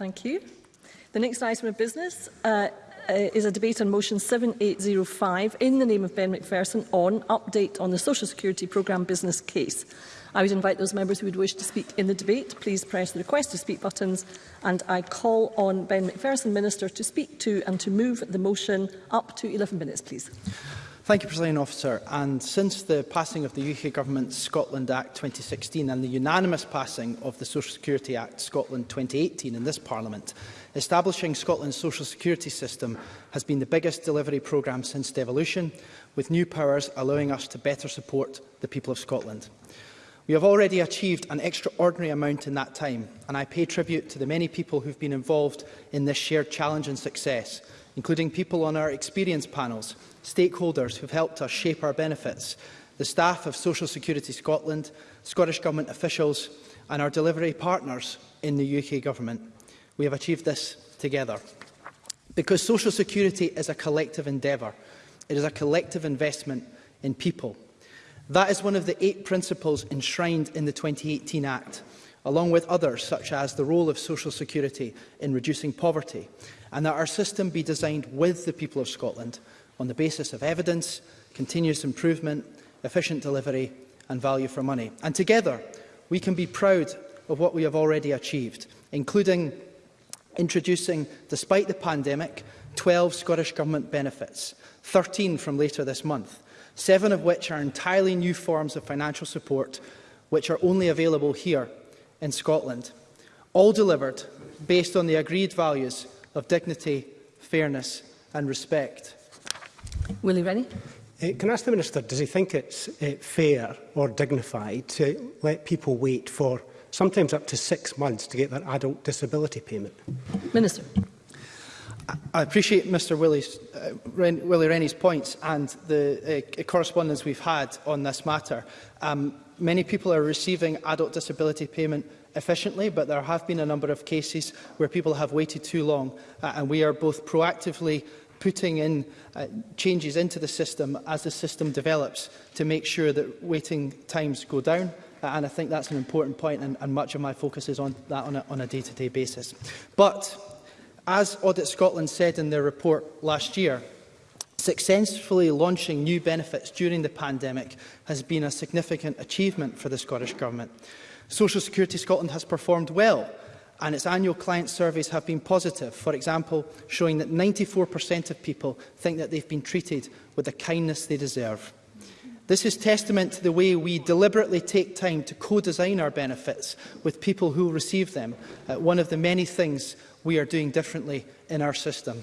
Thank you. The next item of business uh, uh is a debate on motion 7805 in the name of Ben McPherson on update on the Social Security programme business case. I would invite those members who would wish to speak in the debate, please press the request to speak buttons and I call on Ben McPherson, Minister, to speak to and to move the motion up to 11 minutes, please. Thank you, President Officer. And since the passing of the UK Government's Scotland Act 2016 and the unanimous passing of the Social Security Act Scotland 2018 in this Parliament, establishing Scotland's social security system has been the biggest delivery programme since devolution, with new powers allowing us to better support the people of Scotland. We have already achieved an extraordinary amount in that time, and I pay tribute to the many people who've been involved in this shared challenge and success – including people on our experience panels, stakeholders who have helped us shape our benefits, the staff of Social Security Scotland, Scottish Government officials and our delivery partners in the UK Government. We have achieved this together. Because Social Security is a collective endeavour, it is a collective investment in people. That is one of the eight principles enshrined in the 2018 Act, along with others such as the role of Social Security in reducing poverty and that our system be designed with the people of Scotland on the basis of evidence, continuous improvement, efficient delivery and value for money. And together, we can be proud of what we have already achieved, including introducing, despite the pandemic, 12 Scottish Government benefits, 13 from later this month, seven of which are entirely new forms of financial support which are only available here in Scotland, all delivered based on the agreed values of dignity, fairness and respect. Willie Rennie. Uh, can I ask the Minister, does he think it's uh, fair or dignified to let people wait for sometimes up to six months to get their adult disability payment? Minister. I appreciate Mr Willie's, uh, Ren Willie Rennie's points and the uh, correspondence we've had on this matter. Um, many people are receiving adult disability payment efficiently, but there have been a number of cases where people have waited too long, uh, and we are both proactively putting in uh, changes into the system as the system develops to make sure that waiting times go down uh, and I think that's an important point and, and much of my focus is on that on a day-to-day -day basis. But as Audit Scotland said in their report last year, Successfully launching new benefits during the pandemic has been a significant achievement for the Scottish Government. Social Security Scotland has performed well and its annual client surveys have been positive, for example, showing that 94% of people think that they've been treated with the kindness they deserve. This is testament to the way we deliberately take time to co-design our benefits with people who receive them, uh, one of the many things we are doing differently in our system.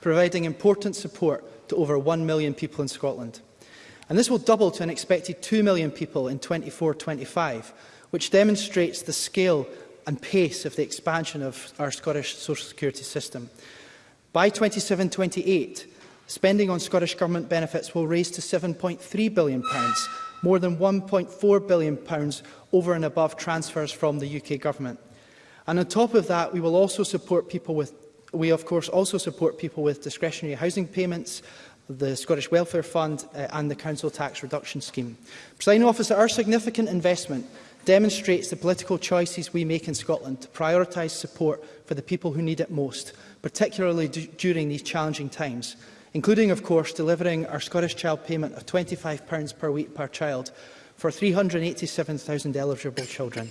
providing important support to over 1 million people in Scotland. And this will double to an expected 2 million people in 24-25, which demonstrates the scale and pace of the expansion of our Scottish social security system. By 27-28, spending on Scottish Government benefits will raise to £7.3 billion, more than £1.4 billion over and above transfers from the UK Government. And on top of that, we will also support people with we of course also support people with discretionary housing payments, the Scottish Welfare Fund uh, and the Council Tax Reduction Scheme. Presiding officer, our significant investment demonstrates the political choices we make in Scotland to prioritise support for the people who need it most, particularly during these challenging times, including, of course, delivering our Scottish Child payment of £25 per week per child for 387,000 eligible children.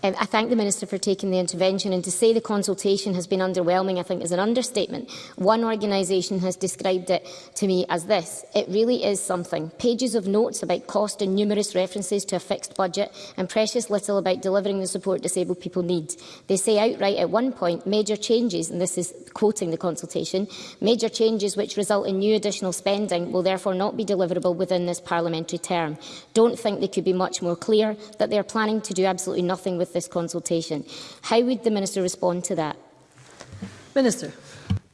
Um, I thank the Minister for taking the intervention and to say the consultation has been underwhelming I think is an understatement. One organisation has described it to me as this. It really is something. Pages of notes about cost and numerous references to a fixed budget and precious little about delivering the support disabled people need. They say outright at one point major changes, and this is quoting the consultation, major changes which result in new additional spending will therefore not be deliverable within this parliamentary term. Don't think they could be much more clear that they are planning to do absolutely nothing with with this consultation. How would the Minister respond to that? Minister.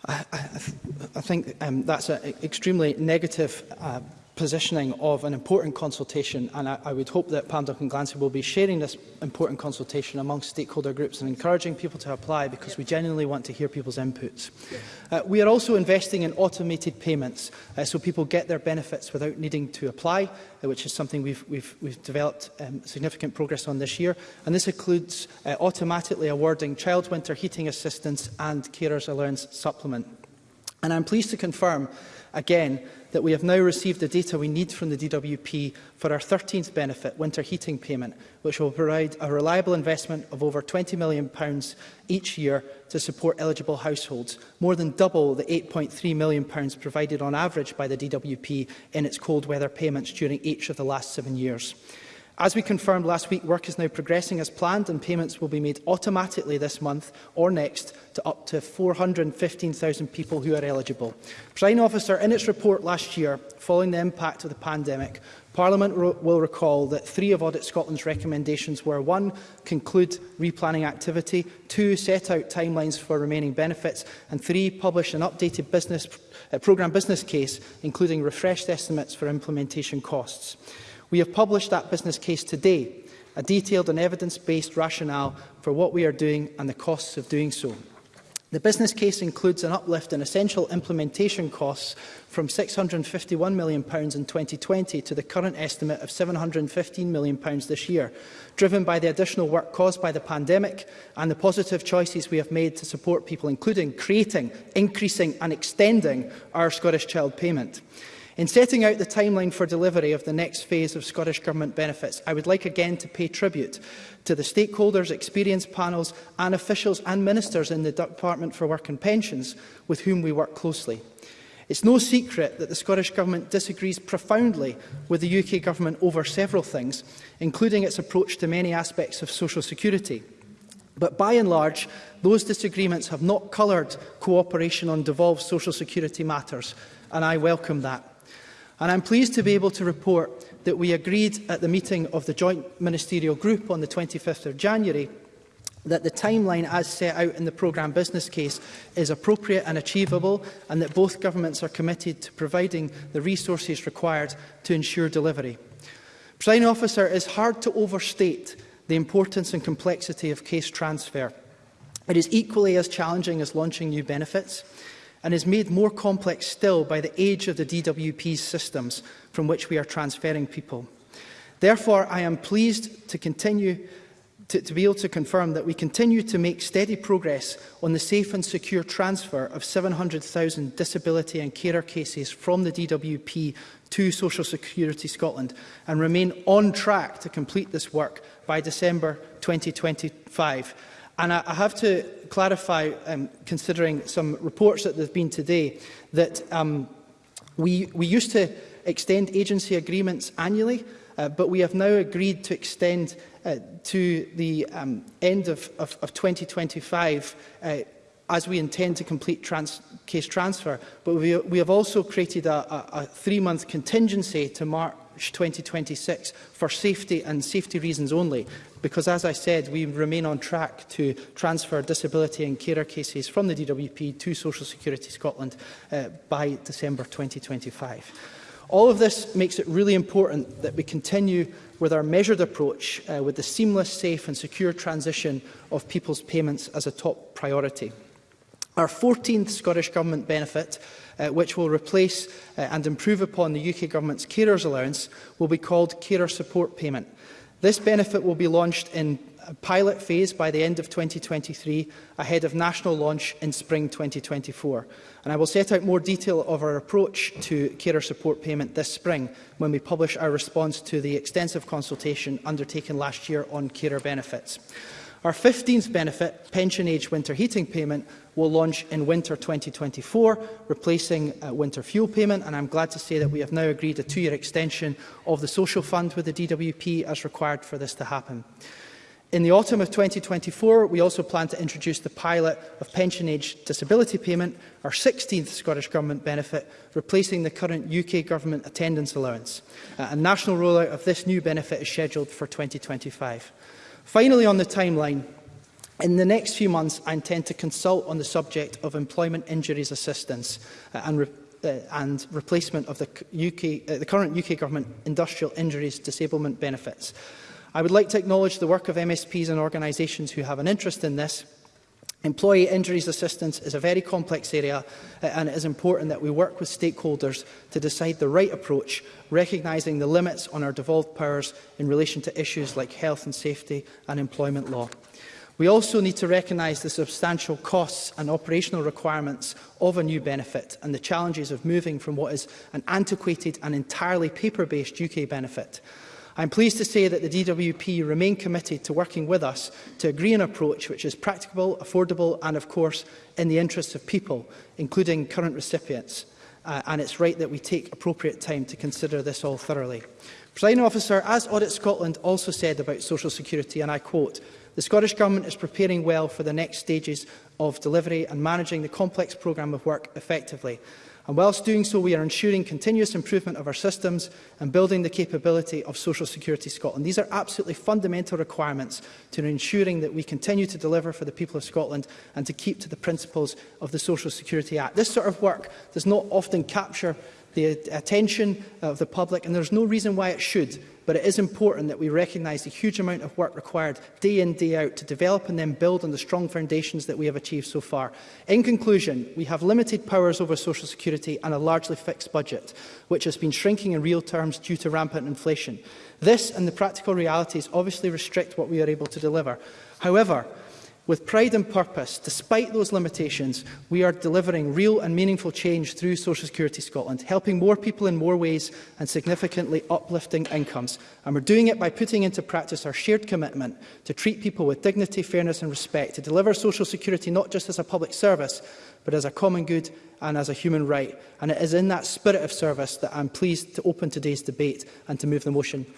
I, I, th I think um, that's an extremely negative uh, positioning of an important consultation and I, I would hope that Pam Duncan Glancy will be sharing this important consultation amongst stakeholder groups and encouraging people to apply because yep. we genuinely want to hear people's inputs. Yep. Uh, we are also investing in automated payments uh, so people get their benefits without needing to apply, uh, which is something we've, we've, we've developed um, significant progress on this year. And this includes uh, automatically awarding child winter heating assistance and carers allowance supplement. And I'm pleased to confirm again that we have now received the data we need from the DWP for our 13th benefit, winter heating payment, which will provide a reliable investment of over £20 million each year to support eligible households, more than double the £8.3 million provided on average by the DWP in its cold weather payments during each of the last seven years. As we confirmed last week, work is now progressing as planned and payments will be made automatically this month or next to up to 415,000 people who are eligible. Prime Officer, in its report last year, following the impact of the pandemic, Parliament will recall that three of Audit Scotland's recommendations were one, conclude replanning activity, two, set out timelines for remaining benefits, and three, publish an updated business, uh, programme business case, including refreshed estimates for implementation costs. We have published that business case today, a detailed and evidence-based rationale for what we are doing and the costs of doing so. The business case includes an uplift in essential implementation costs from £651 million in 2020 to the current estimate of £715 million this year, driven by the additional work caused by the pandemic and the positive choices we have made to support people, including creating, increasing and extending our Scottish Child Payment. In setting out the timeline for delivery of the next phase of Scottish Government benefits, I would like again to pay tribute to the stakeholders, experienced panels and officials and ministers in the Department for Work and Pensions with whom we work closely. It's no secret that the Scottish Government disagrees profoundly with the UK Government over several things, including its approach to many aspects of social security. But by and large, those disagreements have not coloured cooperation on devolved social security matters, and I welcome that. And I'm pleased to be able to report that we agreed at the meeting of the Joint Ministerial Group on the 25th of January that the timeline as set out in the programme business case is appropriate and achievable and that both governments are committed to providing the resources required to ensure delivery. Presiding officer, it is hard to overstate the importance and complexity of case transfer. It is equally as challenging as launching new benefits and is made more complex still by the age of the DWP systems from which we are transferring people. Therefore, I am pleased to continue to, to be able to confirm that we continue to make steady progress on the safe and secure transfer of 700,000 disability and carer cases from the DWP to Social Security Scotland and remain on track to complete this work by December 2025. And I, I have to clarify, um, considering some reports that there have been today, that um, we, we used to extend agency agreements annually, uh, but we have now agreed to extend uh, to the um, end of, of, of 2025 uh, as we intend to complete trans case transfer. But we, we have also created a, a, a three-month contingency to mark 2026 for safety and safety reasons only, because as I said, we remain on track to transfer disability and carer cases from the DWP to Social Security Scotland uh, by December 2025. All of this makes it really important that we continue with our measured approach uh, with the seamless, safe and secure transition of people's payments as a top priority. Our 14th Scottish Government benefit, uh, which will replace uh, and improve upon the UK Government's carers allowance, will be called Carer Support Payment. This benefit will be launched in a pilot phase by the end of 2023, ahead of national launch in spring 2024. And I will set out more detail of our approach to carer support payment this spring when we publish our response to the extensive consultation undertaken last year on carer benefits. Our 15th benefit, pension age winter heating payment, will launch in winter 2024, replacing uh, winter fuel payment. And I'm glad to say that we have now agreed a two-year extension of the social fund with the DWP as required for this to happen. In the autumn of 2024, we also plan to introduce the pilot of pension age disability payment, our 16th Scottish Government benefit, replacing the current UK Government attendance allowance. Uh, a national rollout of this new benefit is scheduled for 2025. Finally, on the timeline, In the next few months, I intend to consult on the subject of employment injuries assistance uh, and, re uh, and replacement of the, UK, uh, the current UK Government industrial injuries disablement benefits. I would like to acknowledge the work of MSPs and organisations who have an interest in this. Employee injuries assistance is a very complex area uh, and it is important that we work with stakeholders to decide the right approach, recognising the limits on our devolved powers in relation to issues like health and safety and employment law. We also need to recognise the substantial costs and operational requirements of a new benefit and the challenges of moving from what is an antiquated and entirely paper-based UK benefit. I am pleased to say that the DWP remain committed to working with us to agree an approach which is practicable, affordable and, of course, in the interests of people, including current recipients. Uh, and it's right that we take appropriate time to consider this all thoroughly. Presiding officer, as Audit Scotland also said about social security, and I quote, The Scottish Government is preparing well for the next stages of delivery and managing the complex programme of work effectively. And whilst doing so, we are ensuring continuous improvement of our systems and building the capability of Social Security Scotland. These are absolutely fundamental requirements to ensuring that we continue to deliver for the people of Scotland and to keep to the principles of the Social Security Act. This sort of work does not often capture the attention of the public, and there's no reason why it should but it is important that we recognise the huge amount of work required day in, day out to develop and then build on the strong foundations that we have achieved so far. In conclusion, we have limited powers over social security and a largely fixed budget, which has been shrinking in real terms due to rampant inflation. This and the practical realities obviously restrict what we are able to deliver. However, With pride and purpose, despite those limitations, we are delivering real and meaningful change through Social Security Scotland, helping more people in more ways and significantly uplifting incomes. And we're doing it by putting into practice our shared commitment to treat people with dignity, fairness and respect, to deliver Social Security not just as a public service, but as a common good and as a human right. And it is in that spirit of service that I'm pleased to open today's debate and to move the motion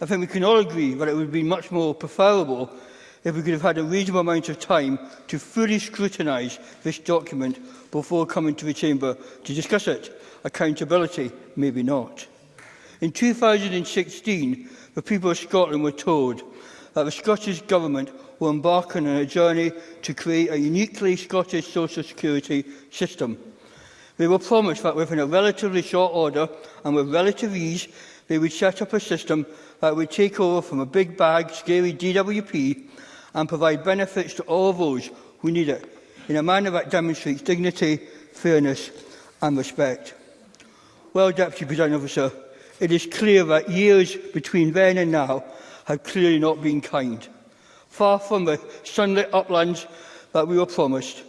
I think we can all agree that it would be much more preferable if we could have had a reasonable amount of time to fully scrutinise this document before coming to the Chamber to discuss it. Accountability, maybe not. In 2016, the people of Scotland were told that the Scottish Government will embark on a journey to create a uniquely Scottish social security system. They were promised that within a relatively short order and with relative ease, they would set up a system that would take over from a big bag, scary DWP and provide benefits to all those who need it in a manner that demonstrates dignity, fairness and respect. Well, Deputy President Officer, it is clear that years between then and now have clearly not been kind. Far from the sunlit uplands that we were promised,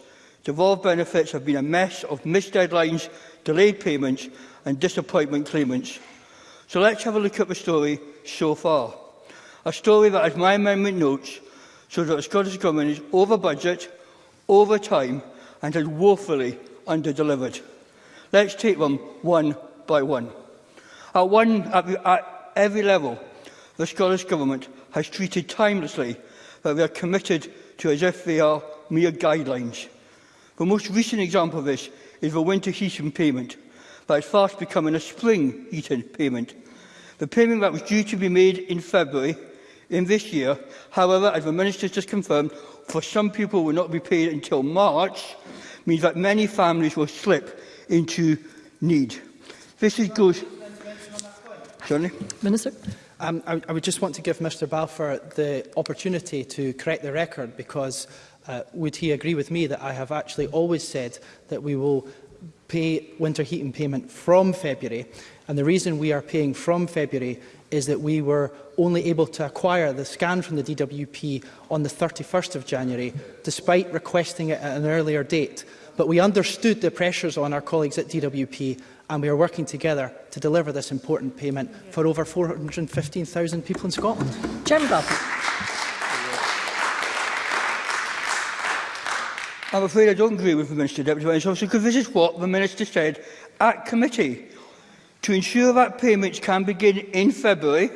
devolved benefits have been a mess of missed deadlines, delayed payments and disappointment claimants. So let's have a look at the story so far. A story that, as my amendment notes, shows that the Scottish Government is over budget, over time and has woefully delivered. Let's take them one by one. At, one, at, at every level, the Scottish Government has treated timelessly that they are committed to as if they are mere guidelines. The most recent example of this is the winter heating payment that is fast becoming a spring heating payment. The payment that was due to be made in February in this year. However, as the Minister has just confirmed, for some people will not be paid until March, means that many families will slip into need. This is good. Sorry? Minister? Um, I, I would just want to give Mr Balfour the opportunity to correct the record because uh, would he agree with me that I have actually always said that we will pay winter heating payment from February and the reason we are paying from February is that we were only able to acquire the scan from the DWP on the 31st of January, despite requesting it at an earlier date. But we understood the pressures on our colleagues at DWP and we are working together to deliver this important payment for over 415,000 people in Scotland. Jim Butler. I'm afraid I don't agree with the Minister, Deputy Minister. because this is what the Minister said at committee. To ensure that payments can begin in February,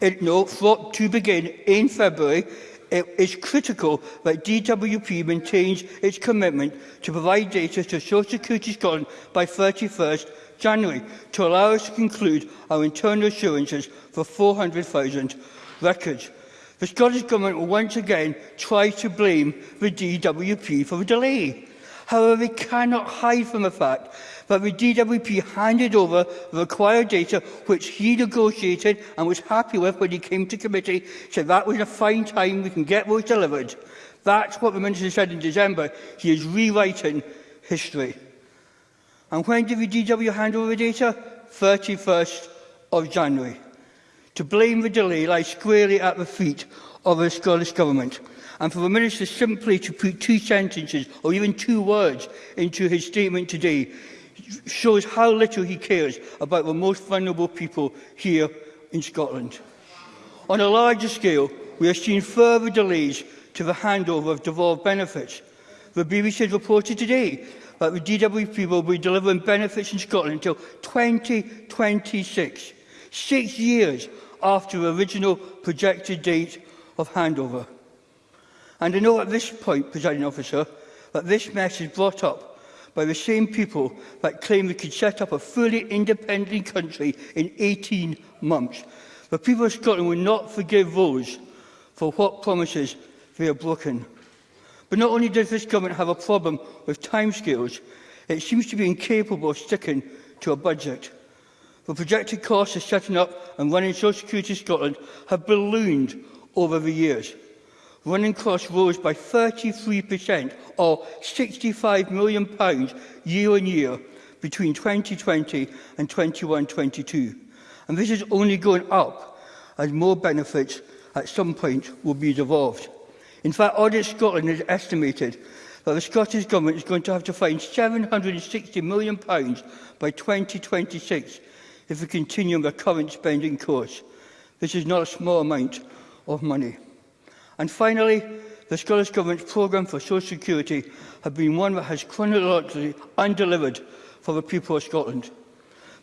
it, no, for, to begin in February, it is critical that DWP maintains its commitment to provide data to Social Security Scotland by 31st January to allow us to conclude our internal assurances for 400,000 records. The Scottish Government will once again try to blame the DWP for the delay. However, we cannot hide from the fact that the DWP handed over the required data which he negotiated and was happy with when he came to committee, said that was a fine time, we can get those delivered. That's what the Minister said in December. He is rewriting history. And when did the DW hand over the data? 31st of January. To blame the delay lies squarely at the feet of the Scottish Government. And for the Minister simply to put two sentences or even two words into his statement today shows how little he cares about the most vulnerable people here in Scotland. On a larger scale, we are seeing further delays to the handover of devolved benefits. The BBC has reported today that the DWP will be delivering benefits in Scotland until 2026, six years after the original projected date of handover. And I know at this point, presiding officer, that this mess is brought up by the same people that claim they could set up a fully independent country in 18 months. The people of Scotland will not forgive those for what promises they are broken. But not only does this government have a problem with timescales, it seems to be incapable of sticking to a budget. The projected costs of setting up and running Social Security Scotland have ballooned over the years. Running costs rose by 33% or £65 million pounds year on year between 2020 and 2122. And this is only going up as more benefits at some point will be devolved. In fact, Audit Scotland has estimated that the Scottish Government is going to have to find £760 million pounds by 2026 if we continue on the current spending course. This is not a small amount of money. And finally, the Scottish Government's programme for social security has been one that has chronologically undelivered for the people of Scotland.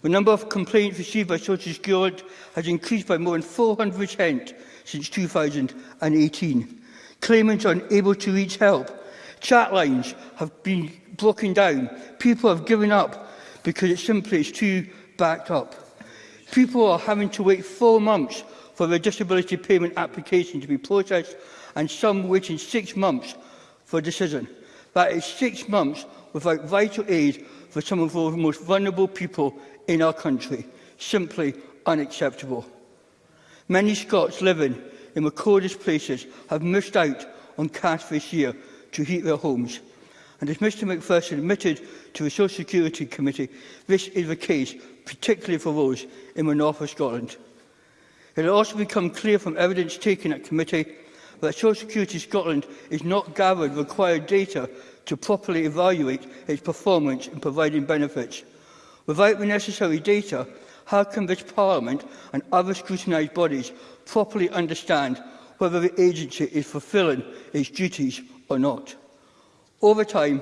The number of complaints received by social security has increased by more than 400% since 2018. Claimants are unable to reach help. Chat lines have been broken down. People have given up because it simply is too backed up. People are having to wait four months for their disability payment application to be processed and some waiting six months for a decision. That is six months without vital aid for some of the most vulnerable people in our country. Simply unacceptable. Many Scots living in coldest places have missed out on cash this year to heat their homes. And as Mr McPherson admitted to the Social Security Committee, this is the case, particularly for those in the north of Scotland. It has also become clear from evidence taken at committee that Social Security Scotland is not gathered required data to properly evaluate its performance in providing benefits. Without the necessary data, how can this Parliament and other scrutinised bodies properly understand whether the agency is fulfilling its duties or not? Over time,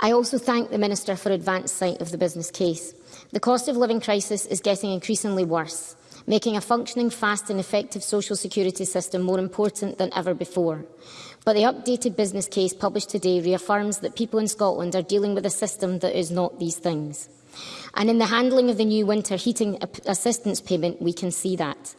I also thank the Minister for advance sight of the business case. The cost of living crisis is getting increasingly worse making a functioning, fast and effective social security system more important than ever before. But the updated business case published today reaffirms that people in Scotland are dealing with a system that is not these things. And in the handling of the new winter heating assistance payment, we can see that.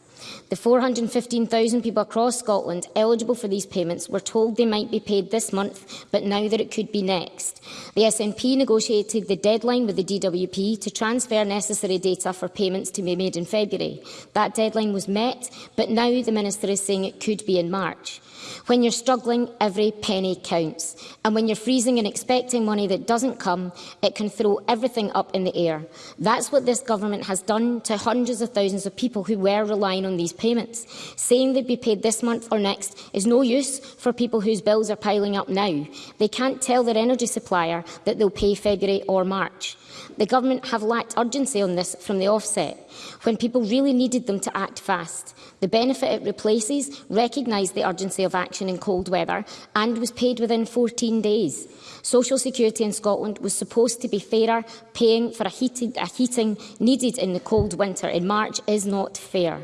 The 415,000 people across Scotland eligible for these payments were told they might be paid this month, but now that it could be next. The SNP negotiated the deadline with the DWP to transfer necessary data for payments to be made in February. That deadline was met, but now the Minister is saying it could be in March. When you're struggling, every penny counts. And when you're freezing and expecting money that doesn't come, it can throw everything up in the air. That's what this government has done to hundreds of thousands of people who were relying on these payments. Saying they'd be paid this month or next is no use for people whose bills are piling up now. They can't tell their energy supplier that they'll pay February or March. The government have lacked urgency on this from the offset, when people really needed them to act fast. The benefit it replaces recognised the urgency of action in cold weather and was paid within 14 days. Social Security in Scotland was supposed to be fairer, paying for a, heated, a heating needed in the cold winter in March is not fair.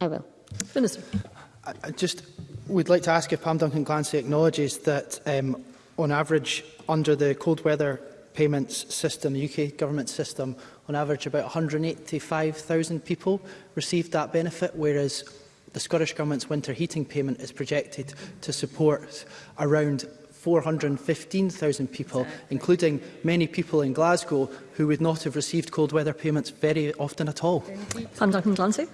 I will. Minister. I, just would like to ask if Pam Duncan Glancy acknowledges that um, on average under the cold weather payments system, the UK government system, on average about 185,000 people received that benefit, whereas the Scottish Government's winter heating payment is projected to support around 415,000 people, including many people in Glasgow who would not have received cold weather payments very often at all. Conducting Glancy.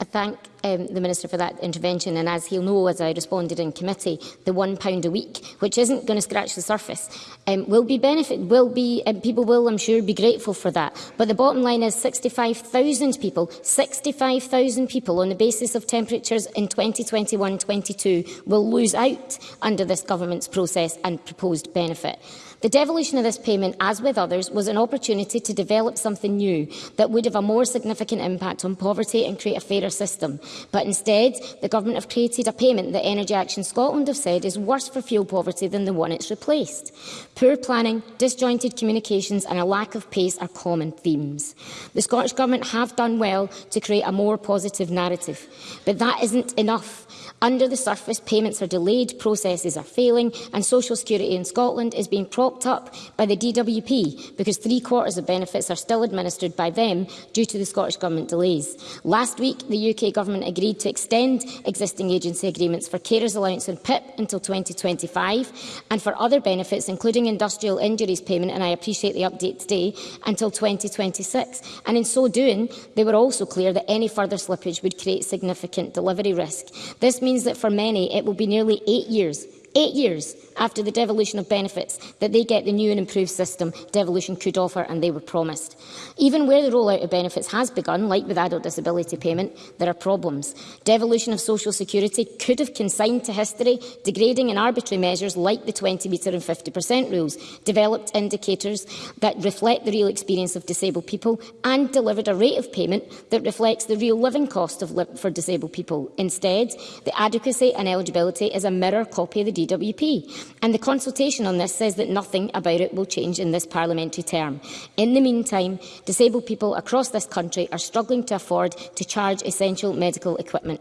I thank um, the Minister for that intervention and as he'll know as I responded in committee, the pound a week, which isn't going to scratch the surface, um, will be benefit, will be, um, people will I'm sure be grateful for that. But the bottom line is 65,000 people, 65,000 people on the basis of temperatures in 2021-22 will lose out under this government's process and proposed benefit. The devolution of this payment, as with others, was an opportunity to develop something new that would have a more significant impact on poverty and create a fairer system. But instead, the government have created a payment that Energy Action Scotland have said is worse for fuel poverty than the one it's replaced. Poor planning, disjointed communications and a lack of pace are common themes. The Scottish Government have done well to create a more positive narrative, but that isn't enough. Under the surface, payments are delayed, processes are failing, and social security in Scotland is being propped up by the DWP because three quarters of benefits are still administered by them due to the Scottish Government delays. Last week, the UK Government agreed to extend existing agency agreements for carers allowance and PIP until 2025 and for other benefits, including industrial injuries payment, and I appreciate the update today, until 2026. And in so doing, they were also clear that any further slippage would create significant delivery risk. This means means that for many, it will be nearly eight years eight years after the devolution of benefits, that they get the new and improved system devolution could offer and they were promised. Even where the rollout of benefits has begun, like with adult disability payment, there are problems. Devolution of social security could have consigned to history degrading and arbitrary measures like the 20 metre and 50% rules, developed indicators that reflect the real experience of disabled people and delivered a rate of payment that reflects the real living cost of li for disabled people. Instead, the adequacy and eligibility is a mirror copy of the DWP, and the consultation on this says that nothing about it will change in this parliamentary term. In the meantime, disabled people across this country are struggling to afford to charge essential medical equipment.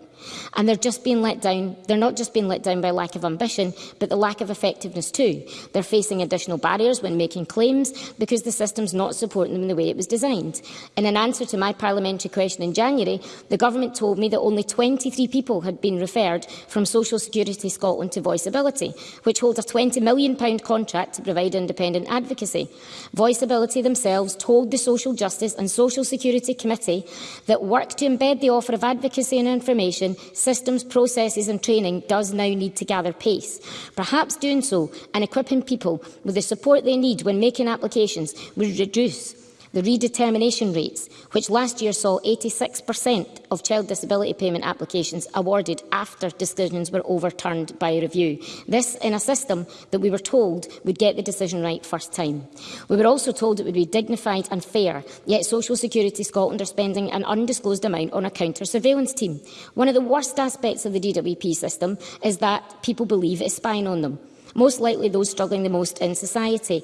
And they're just being let down. They're not just being let down by lack of ambition, but the lack of effectiveness too. They're facing additional barriers when making claims because the system's not supporting them in the way it was designed. In an answer to my parliamentary question in January, the government told me that only 23 people had been referred from Social Security Scotland to Voiceability Disability, which holds a £20 million contract to provide independent advocacy. Voiceability themselves told the Social Justice and Social Security Committee that work to embed the offer of advocacy and information, systems, processes and training does now need to gather pace. Perhaps doing so and equipping people with the support they need when making applications would reduce the redetermination rates, which last year saw 86% of child disability payment applications awarded after decisions were overturned by review. This in a system that we were told would get the decision right first time. We were also told it would be dignified and fair, yet Social Security Scotland are spending an undisclosed amount on a counter-surveillance team. One of the worst aspects of the DWP system is that people believe it's spying on them, most likely those struggling the most in society.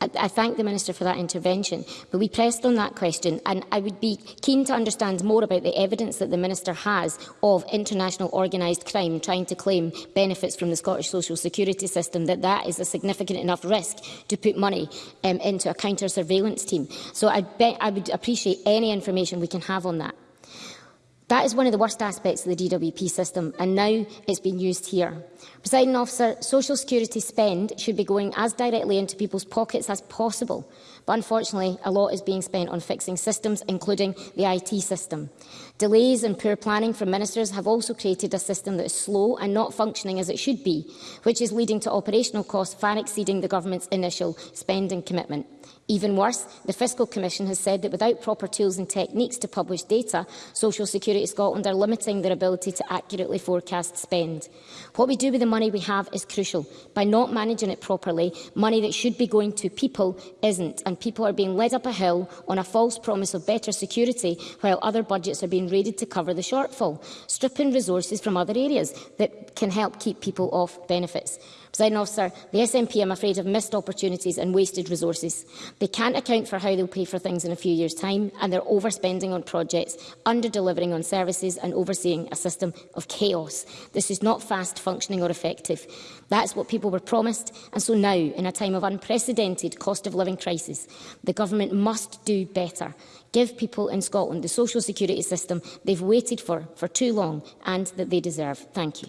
I, I thank the Minister for that intervention, but we pressed on that question, and I would be keen to understand more about the evidence that the Minister has of international organised crime trying to claim benefits from the Scottish social security system, that that is a significant enough risk to put money um, into a counter-surveillance team. So I, I would appreciate any information we can have on that. That is one of the worst aspects of the DWP system, and now it's been used here. Presiding officer, social security spend should be going as directly into people's pockets as possible, but unfortunately a lot is being spent on fixing systems, including the IT system. Delays and poor planning from ministers have also created a system that is slow and not functioning as it should be, which is leading to operational costs far exceeding the government's initial spending commitment. Even worse, the Fiscal Commission has said that without proper tools and techniques to publish data, Social Security Scotland are limiting their ability to accurately forecast spend. What we do with the money we have is crucial. By not managing it properly, money that should be going to people isn't, and people are being led up a hill on a false promise of better security while other budgets are being raided to cover the shortfall, stripping resources from other areas that can help keep people off benefits. President officer, the SNP, I'm afraid, have missed opportunities and wasted resources. They can't account for how they'll pay for things in a few years' time, and they're overspending on projects, under-delivering on services and overseeing a system of chaos. This is not fast, functioning or effective. That's what people were promised, and so now, in a time of unprecedented cost-of-living crisis, the government must do better. Give people in Scotland the social security system they've waited for for too long and that they deserve. Thank you.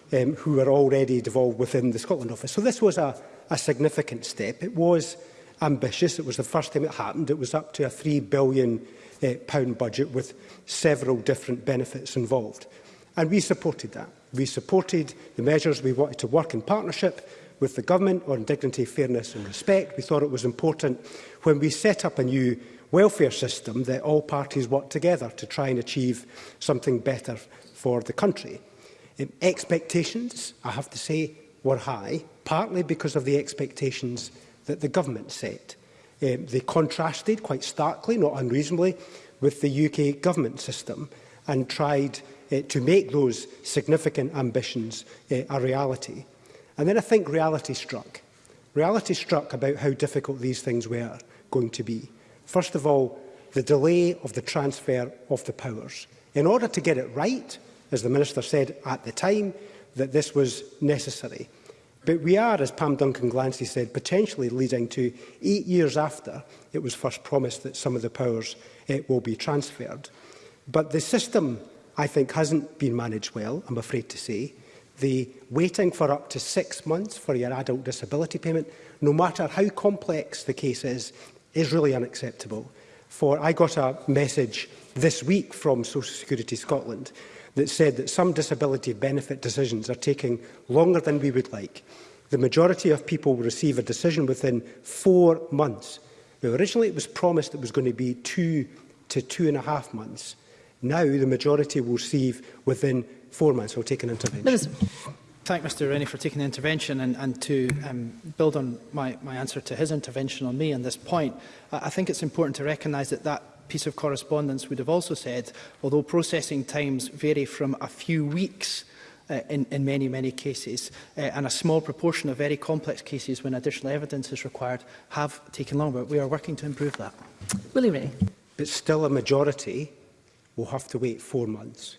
um, who are already devolved within the Scotland Office. So this was a, a significant step. It was ambitious. It was the first time it happened. It was up to a £3 billion uh, pound budget with several different benefits involved. And we supported that. We supported the measures we wanted to work in partnership with the government on dignity, fairness and respect. We thought it was important when we set up a new welfare system that all parties work together to try and achieve something better for the country. Um, expectations, I have to say, were high, partly because of the expectations that the government set. Um, they contrasted quite starkly, not unreasonably, with the UK government system and tried uh, to make those significant ambitions uh, a reality. And then I think reality struck. Reality struck about how difficult these things were going to be. First of all, the delay of the transfer of the powers. In order to get it right, as the Minister said at the time, that this was necessary. But we are, as Pam Duncan Glancy said, potentially leading to eight years after it was first promised that some of the powers it eh, will be transferred. But the system, I think, hasn't been managed well, I'm afraid to say. The waiting for up to six months for your adult disability payment, no matter how complex the case is, is really unacceptable. For I got a message this week from Social Security Scotland that said that some disability benefit decisions are taking longer than we would like. The majority of people will receive a decision within four months. Now, originally it was promised it was going to be two to two and a half months. Now the majority will receive within four months. I'll take an intervention. Minister. Thank Mr Rennie for taking the intervention and, and to um, build on my, my answer to his intervention on me on this point. I, I think it's important to recognise that that piece of correspondence would have also said, although processing times vary from a few weeks uh, in, in many, many cases, uh, and a small proportion of very complex cases when additional evidence is required have taken longer. We are working to improve that. Willie Ray. But still a majority will have to wait four months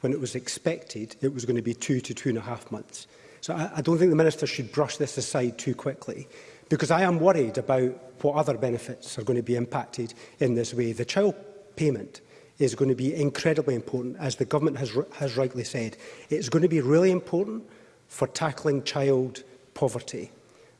when it was expected it was going to be two to two and a half months. So I, I don't think the Minister should brush this aside too quickly because I am worried about what other benefits are going to be impacted in this way. The child payment is going to be incredibly important, as the government has, has rightly said. It's going to be really important for tackling child poverty.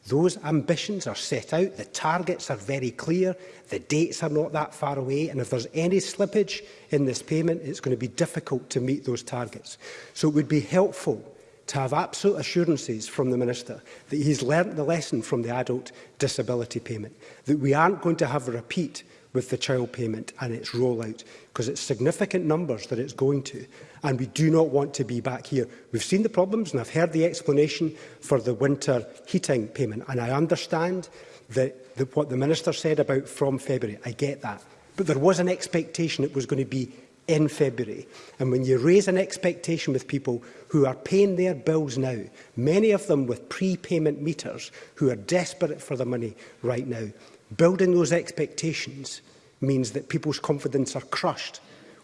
Those ambitions are set out, the targets are very clear, the dates are not that far away, and if there's any slippage in this payment, it's going to be difficult to meet those targets. So it would be helpful to have absolute assurances from the Minister that he's learnt the lesson from the adult disability payment, that we aren't going to have a repeat with the child payment and its rollout, because it's significant numbers that it's going to, and we do not want to be back here. We've seen the problems, and I've heard the explanation for the winter heating payment, and I understand that, that what the Minister said about from February. I get that. But there was an expectation it was going to be in February. And when you raise an expectation with people who are paying their bills now, many of them with prepayment meters, who are desperate for the money right now, building those expectations means that people's confidence are crushed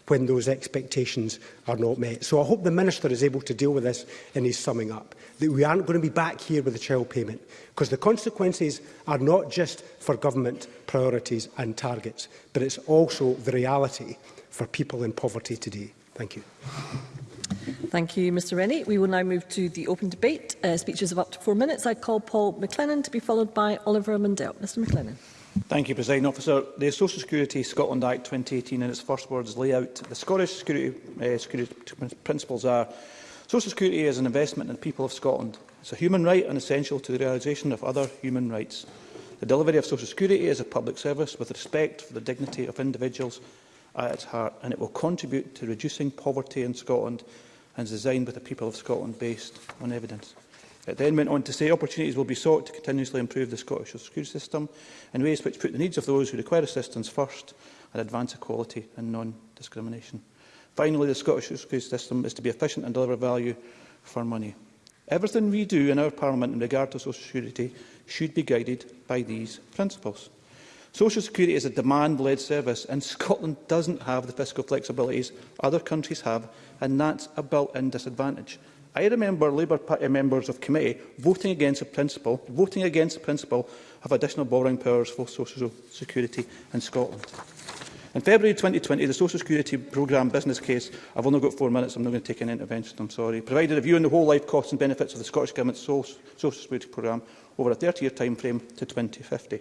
when those expectations are not met. So I hope the Minister is able to deal with this in his summing up, that we aren't going to be back here with a child payment, because the consequences are not just for government priorities and targets, but it's also the reality for people in poverty today. Thank you. Thank you, Mr Rennie. We will now move to the open debate. Uh, speeches of up to four minutes. I call Paul McLennan to be followed by Oliver Mundell. Mr McLennan. Thank you, President Officer. The Social Security Scotland Act 2018 in its first words lay out the Scottish security, uh, security principles are Social Security is an investment in the people of Scotland. It's a human right and essential to the realisation of other human rights. The delivery of Social Security is a public service with respect for the dignity of individuals at its heart, and it will contribute to reducing poverty in Scotland and is designed with the people of Scotland based on evidence. It then went on to say opportunities will be sought to continuously improve the Scottish social security system in ways which put the needs of those who require assistance first and advance equality and non-discrimination. Finally, the Scottish social security system is to be efficient and deliver value for money. Everything we do in our Parliament in regard to social security should be guided by these principles. Social Security is a demand-led service, and Scotland doesn't have the fiscal flexibilities other countries have, and that's a built-in disadvantage. I remember Labour Party members of committee voting against the principle, voting against the principle of additional borrowing powers for social security in Scotland. In February 2020, the Social Security Programme business case, I've only got four minutes, I'm not going to take an intervention, I'm sorry, provided a view on the whole life costs and benefits of the Scottish Government's Social Security Programme over a 30-year time frame to 2050.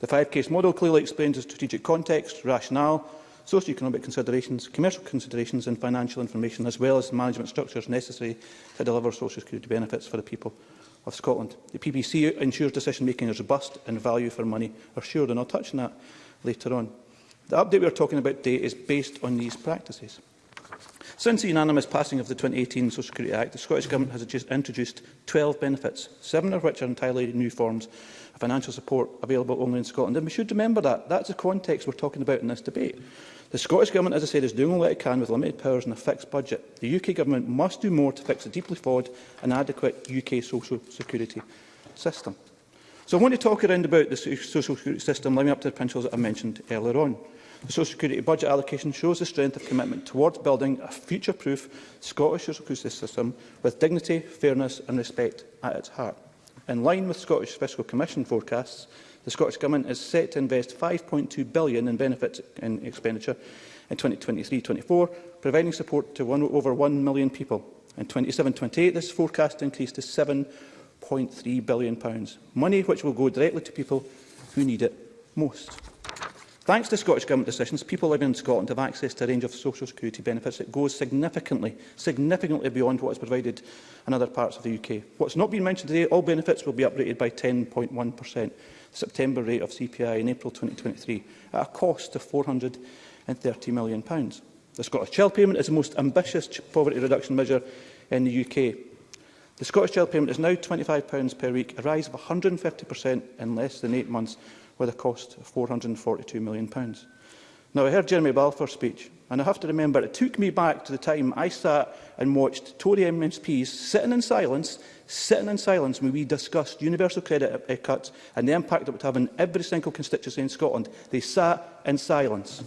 The five-case model clearly explains the strategic context, rationale, socio-economic considerations, commercial considerations and financial information, as well as the management structures necessary to deliver social security benefits for the people of Scotland. The PBC ensures decision-making is robust and value for money assured, and I'll touch on that later on. The update we are talking about today is based on these practices. Since the unanimous passing of the 2018 Social Security Act, the Scottish Government has introduced 12 benefits, seven of which are entirely new forms of financial support available only in Scotland. And we should remember that. That's the context we're talking about in this debate. The Scottish Government, as I said, is doing all that it can with limited powers and a fixed budget. The UK Government must do more to fix a deeply flawed and adequate UK social security system. So I want to talk around about the social security system, living up to the principles that I mentioned earlier on. The Social Security budget allocation shows the strength of commitment towards building a future-proof Scottish social security system with dignity, fairness and respect at its heart. In line with Scottish Fiscal Commission forecasts, the Scottish Government is set to invest £5.2 billion in benefits and expenditure in 2023-24, providing support to one, over 1 million people. In 27-28, this forecast increased to £7.3 billion, money which will go directly to people who need it most. Thanks to Scottish Government decisions, people living in Scotland have access to a range of social security benefits that goes significantly, significantly beyond what is provided in other parts of the UK. What's not been mentioned today, all benefits will be upgraded by 10.1%, the September rate of CPI in April 2023, at a cost of £430 million. The Scottish Child Payment is the most ambitious poverty reduction measure in the UK. The Scottish Child Payment is now £25 per week, a rise of 150% in less than eight months, with a cost of £442 million. Now, I heard Jeremy Balfour's speech, and I have to remember it took me back to the time I sat and watched Tory MSPs sitting in silence, sitting in silence when we discussed universal credit e-, e-, cuts and the impact it would have on every single constituency in Scotland. They sat in silence.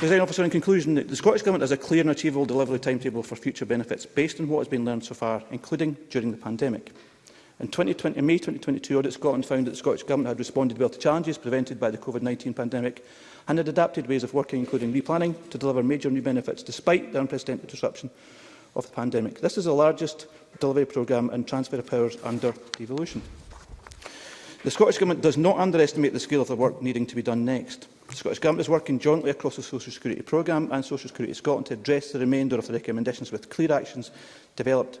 Design officer, in conclusion, the Scottish Government has a clear and achievable delivery timetable for future benefits based on what has been learned so far, including during the pandemic. In 2020, May 2022, Audit Scotland found that the Scottish Government had responded well to challenges presented by the COVID-19 pandemic and had adapted ways of working, including replanning, to deliver major new benefits, despite the unprecedented disruption of the pandemic. This is the largest delivery programme and transfer of powers under devolution. The Scottish Government does not underestimate the scale of the work needing to be done next. The Scottish Government is working jointly across the Social Security Programme and Social Security Scotland to address the remainder of the recommendations with clear actions developed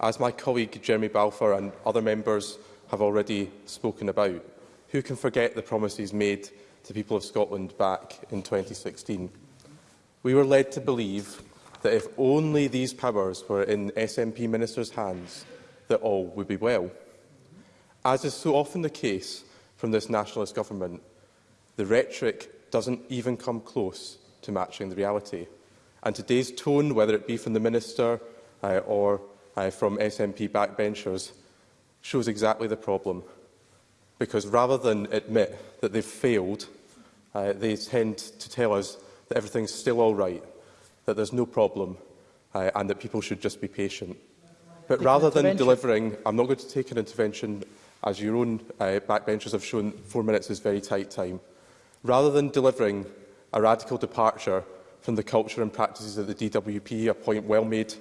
as my colleague Jeremy Balfour and other members have already spoken about. Who can forget the promises made to people of Scotland back in 2016? We were led to believe that if only these powers were in SNP ministers' hands, that all would be well. As is so often the case from this nationalist government, the rhetoric doesn't even come close to matching the reality. And today's tone, whether it be from the minister uh, or uh, from SNP backbenchers shows exactly the problem. Because rather than admit that they've failed, uh, they tend to tell us that everything's still all right, that there's no problem, uh, and that people should just be patient. But rather than delivering, I'm not going to take an intervention, as your own uh, backbenchers have shown, four minutes is very tight time. Rather than delivering a radical departure from the culture and practices that the DWP, a point well made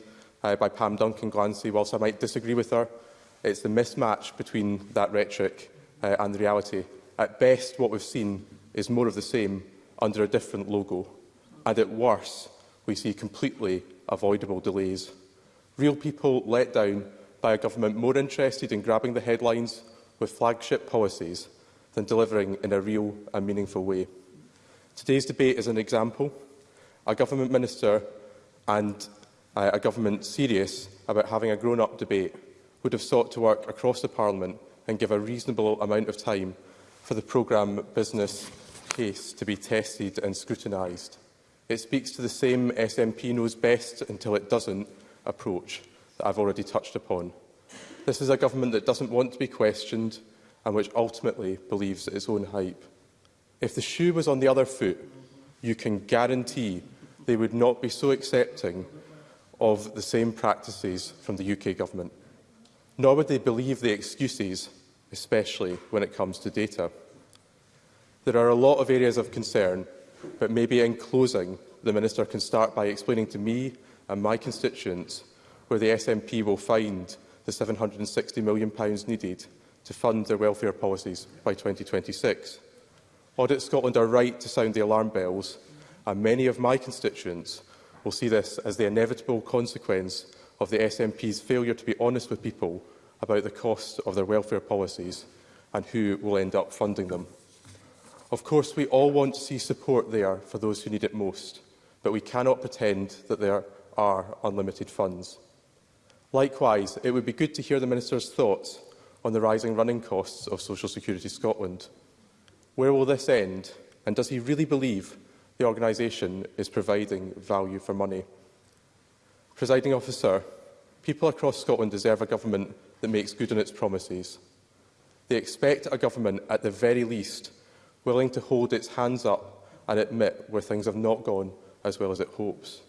uh, by Pam Duncan Glancy, whilst I might disagree with her, it's the mismatch between that rhetoric uh, and the reality. At best, what we've seen is more of the same under a different logo, and at worst, we see completely avoidable delays. Real people let down by a government more interested in grabbing the headlines with flagship policies than delivering in a real and meaningful way. Today's debate is an example. A government minister and uh, a government serious about having a grown-up debate would have sought to work across the Parliament and give a reasonable amount of time for the programme business case to be tested and scrutinised. It speaks to the same SNP knows best until it doesn't approach that I've already touched upon. This is a government that doesn't want to be questioned and which ultimately believes its own hype. If the shoe was on the other foot, you can guarantee they would not be so accepting of the same practices from the UK Government. Nor would they believe the excuses, especially when it comes to data. There are a lot of areas of concern, but maybe in closing, the Minister can start by explaining to me and my constituents where the SNP will find the £760 million needed to fund their welfare policies by 2026. Audit Scotland are right to sound the alarm bells, and many of my constituents will see this as the inevitable consequence of the SNP's failure to be honest with people about the cost of their welfare policies and who will end up funding them. Of course, we all want to see support there for those who need it most, but we cannot pretend that there are unlimited funds. Likewise, it would be good to hear the Minister's thoughts on the rising running costs of Social Security Scotland. Where will this end, and does he really believe the organisation is providing value for money. Presiding officer, people across Scotland deserve a government that makes good on its promises. They expect a government, at the very least, willing to hold its hands up and admit where things have not gone as well as it hopes.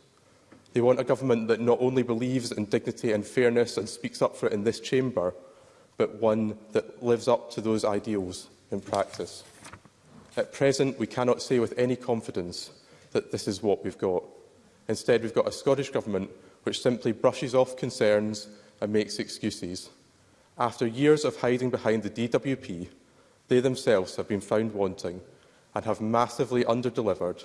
They want a government that not only believes in dignity and fairness and speaks up for it in this chamber, but one that lives up to those ideals in practice. At present, we cannot say with any confidence that this is what we've got. Instead, we've got a Scottish Government which simply brushes off concerns and makes excuses. After years of hiding behind the DWP, they themselves have been found wanting and have massively underdelivered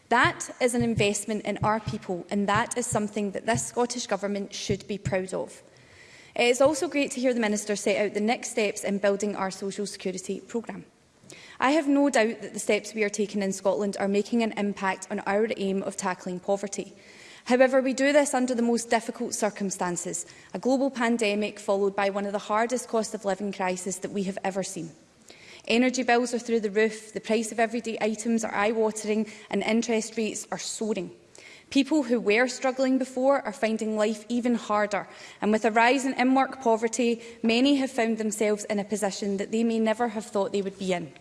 That is an investment in our people, and that is something that this Scottish Government should be proud of. It is also great to hear the Minister set out the next steps in building our Social Security programme. I have no doubt that the steps we are taking in Scotland are making an impact on our aim of tackling poverty. However, we do this under the most difficult circumstances, a global pandemic followed by one of the hardest cost of living crises that we have ever seen. Energy bills are through the roof, the price of everyday items are eye-watering and interest rates are soaring. People who were struggling before are finding life even harder and with a rise in in-work poverty, many have found themselves in a position that they may never have thought they would be in.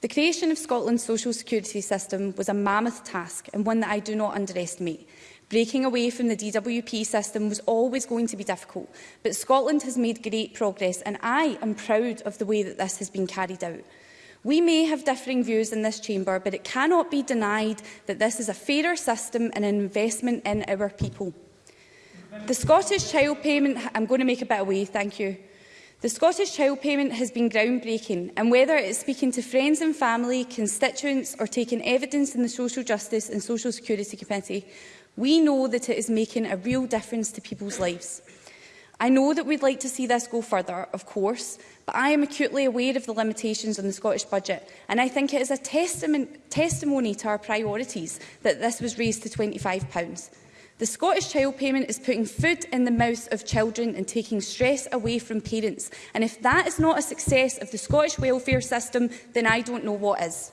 The creation of Scotland's social security system was a mammoth task and one that I do not underestimate. Breaking away from the DWP system was always going to be difficult, but Scotland has made great progress and I am proud of the way that this has been carried out. We may have differing views in this chamber, but it cannot be denied that this is a fairer system and an investment in our people. The Scottish Child Payment... I'm going to make a bit of way, thank you. The Scottish Child Payment has been groundbreaking and whether it is speaking to friends and family, constituents or taking evidence in the Social Justice and Social Security Committee, we know that it is making a real difference to people's lives. I know that we'd like to see this go further, of course, but I am acutely aware of the limitations on the Scottish budget and I think it is a testament, testimony to our priorities that this was raised to £25. The Scottish Child Payment is putting food in the mouths of children and taking stress away from parents. And if that is not a success of the Scottish welfare system, then I don't know what is.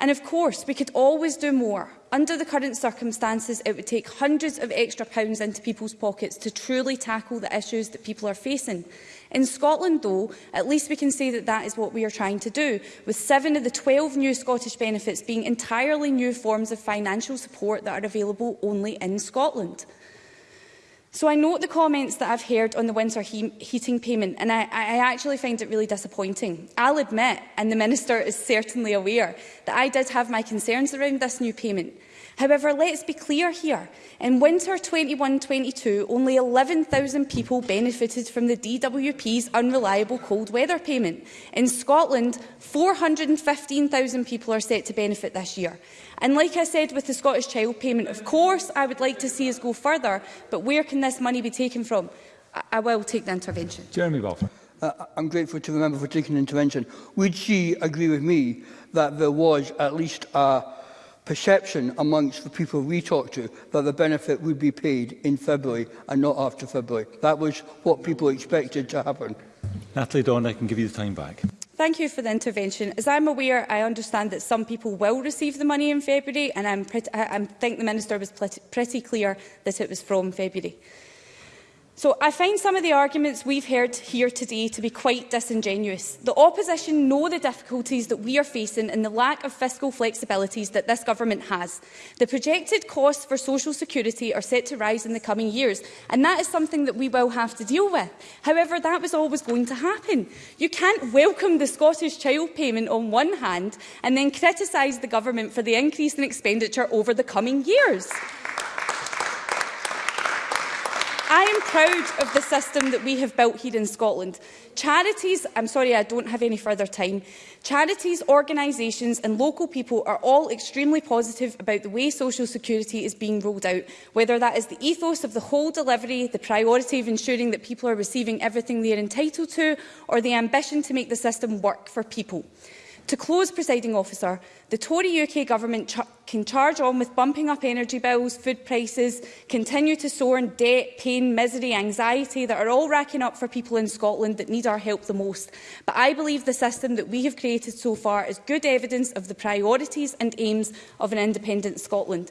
And of course, we could always do more. Under the current circumstances, it would take hundreds of extra pounds into people's pockets to truly tackle the issues that people are facing. In Scotland, though, at least we can say that that is what we are trying to do, with seven of the 12 new Scottish benefits being entirely new forms of financial support that are available only in Scotland. So I note the comments that I've heard on the winter he heating payment, and I, I actually find it really disappointing. I'll admit, and the Minister is certainly aware, that I did have my concerns around this new payment, However, let's be clear here. In winter 21-22, only 11,000 people benefited from the DWP's unreliable cold weather payment. In Scotland, 415,000 people are set to benefit this year. And like I said with the Scottish Child Payment, of course I would like to see us go further, but where can this money be taken from? I, I will take the intervention. Jeremy Balfour. Uh, I'm grateful to the member for taking an intervention. Would she agree with me that there was at least a uh, perception amongst the people we talked to that the benefit would be paid in February and not after February. That was what people expected to happen. Natalie Dawn, I can give you the time back. Thank you for the intervention. As I'm aware, I understand that some people will receive the money in February, and I'm pretty, I, I think the Minister was pretty clear that it was from February. So I find some of the arguments we've heard here today to be quite disingenuous. The opposition know the difficulties that we are facing and the lack of fiscal flexibilities that this government has. The projected costs for social security are set to rise in the coming years, and that is something that we will have to deal with. However, that was always going to happen. You can't welcome the Scottish child payment on one hand and then criticise the government for the increase in expenditure over the coming years. I am proud of the system that we have built here in Scotland. Charities, I'm sorry I don't have any further time, charities, organisations and local people are all extremely positive about the way social security is being rolled out, whether that is the ethos of the whole delivery, the priority of ensuring that people are receiving everything they are entitled to or the ambition to make the system work for people. To close, presiding officer, the Tory UK government ch can charge on with bumping up energy bills, food prices, continue to soar in debt, pain, misery, anxiety that are all racking up for people in Scotland that need our help the most. But I believe the system that we have created so far is good evidence of the priorities and aims of an independent Scotland.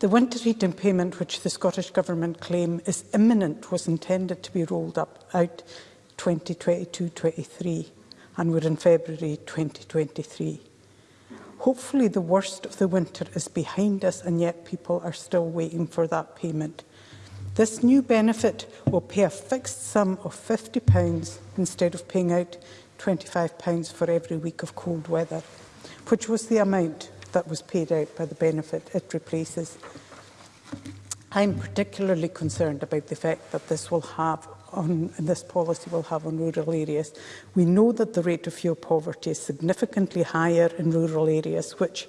The winter heating payment, which the Scottish Government claim is imminent, was intended to be rolled up out 2022-23 and we're in February 2023. Hopefully the worst of the winter is behind us and yet people are still waiting for that payment. This new benefit will pay a fixed sum of £50 instead of paying out £25 for every week of cold weather, which was the amount that was paid out by the benefit it replaces. I'm particularly concerned about the effect that this will have on this policy will have on rural areas. We know that the rate of fuel poverty is significantly higher in rural areas, which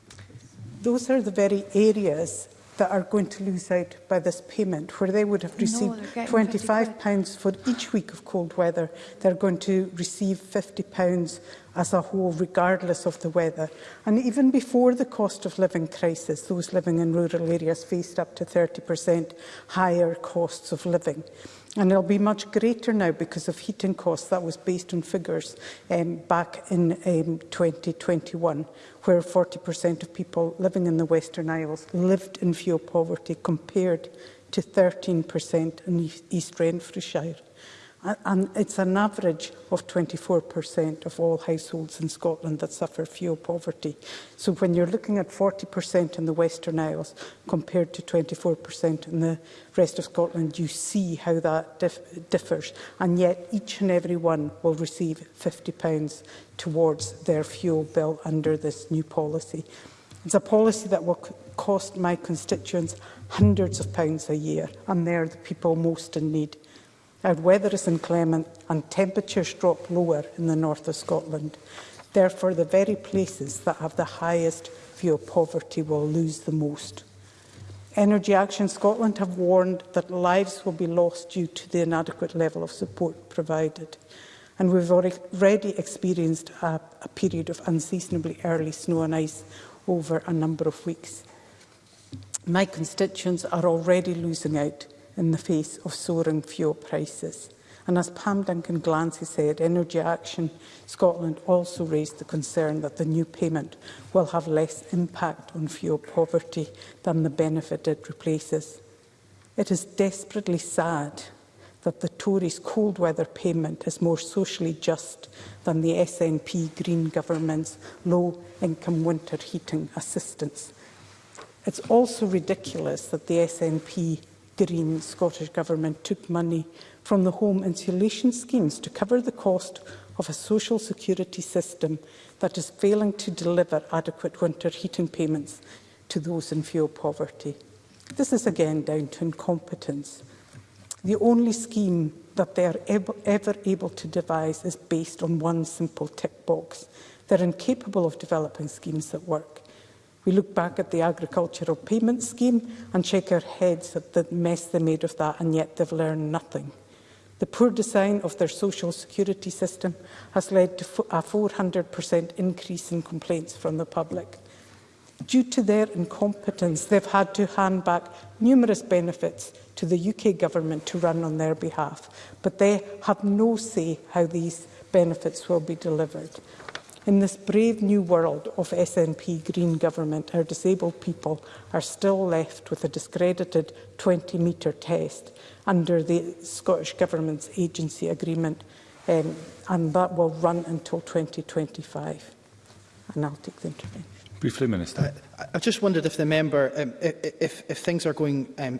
Those are the very areas that are going to lose out by this payment, where they would have received no, £25 for each week of cold weather. They're going to receive £50 as a whole, regardless of the weather. And even before the cost of living crisis, those living in rural areas faced up to 30% higher costs of living. And it'll be much greater now because of heating costs. That was based on figures um, back in um, 2021, where 40% of people living in the Western Isles lived in fuel poverty compared to 13% in East Renfrewshire and it's an average of 24% of all households in Scotland that suffer fuel poverty. So when you're looking at 40% in the Western Isles compared to 24% in the rest of Scotland, you see how that dif differs. And yet each and every one will receive £50 towards their fuel bill under this new policy. It's a policy that will cost my constituents hundreds of pounds a year, and they're the people most in need. Our weather is inclement and temperatures drop lower in the north of Scotland. Therefore, the very places that have the highest of poverty will lose the most. Energy Action Scotland have warned that lives will be lost due to the inadequate level of support provided. And we've already experienced a, a period of unseasonably early snow and ice over a number of weeks. My constituents are already losing out in the face of soaring fuel prices. And as Pam Duncan Glancy said, Energy Action Scotland also raised the concern that the new payment will have less impact on fuel poverty than the benefit it replaces. It is desperately sad that the Tories' cold weather payment is more socially just than the SNP Green government's low income winter heating assistance. It's also ridiculous that the SNP Green Scottish Government took money from the home insulation schemes to cover the cost of a social security system that is failing to deliver adequate winter heating payments to those in fuel poverty. This is again down to incompetence. The only scheme that they are ever able to devise is based on one simple tick box. They're incapable of developing schemes that work. We look back at the agricultural payment scheme and shake our heads at the mess they made of that, and yet they've learned nothing. The poor design of their social security system has led to a 400% increase in complaints from the public. Due to their incompetence, they've had to hand back numerous benefits to the UK government to run on their behalf, but they have no say how these benefits will be delivered. In this brave new world of SNP Green government, our disabled people are still left with a discredited 20-metre test under the Scottish Government's agency agreement, um, and that will run until 2025. And I'll take the intervention. Briefly, Minister. Uh, I, I just wondered if the member, um, if, if things are going um,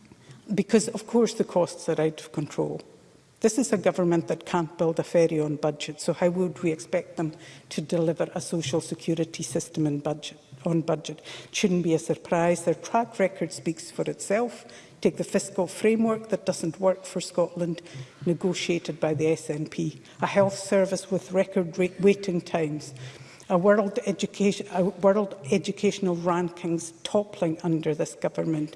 Because, of course, the costs are out of control. This is a government that can't build a ferry on budget, so how would we expect them to deliver a social security system in budget, on budget? It shouldn't be a surprise. Their track record speaks for itself. Take the fiscal framework that doesn't work for Scotland, negotiated by the SNP. A health service with record waiting times. A world, education, a world educational rankings toppling under this government.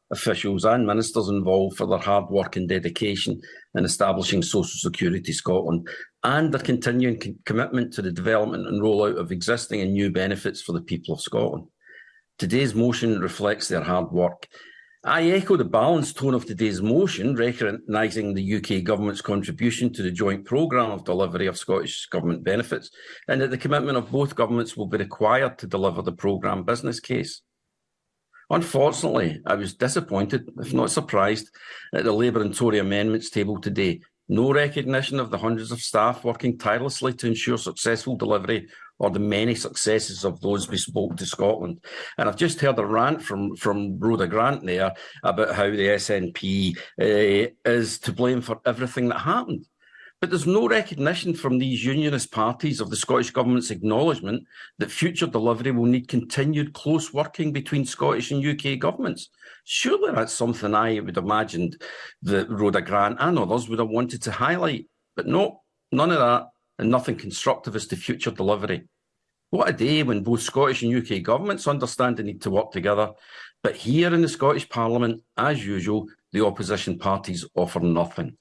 officials and ministers involved for their hard work and dedication in establishing Social Security Scotland and their continuing co commitment to the development and rollout of existing and new benefits for the people of Scotland. Today's motion reflects their hard work. I echo the balanced tone of today's motion, recognising the UK Government's contribution to the joint programme of delivery of Scottish Government benefits and that the commitment of both governments will be required to deliver the programme business case. Unfortunately, I was disappointed, if not surprised, at the Labour and Tory amendments table today. No recognition of the hundreds of staff working tirelessly to ensure successful delivery or the many successes of those we spoke to Scotland. And I've just heard a rant from, from Rhoda Grant there about how the SNP uh, eh, is to blame for everything that happened. But there's no recognition from these unionist parties of the Scottish Government's acknowledgement that future delivery will need continued close working between Scottish and UK governments. Surely that's something I would have imagined that Rhoda Grant and others would have wanted to highlight. But no, none of that, and nothing constructive as to future delivery. What a day when both Scottish and UK governments understand the need to work together. But here in the Scottish Parliament, as usual, the opposition parties offer nothing.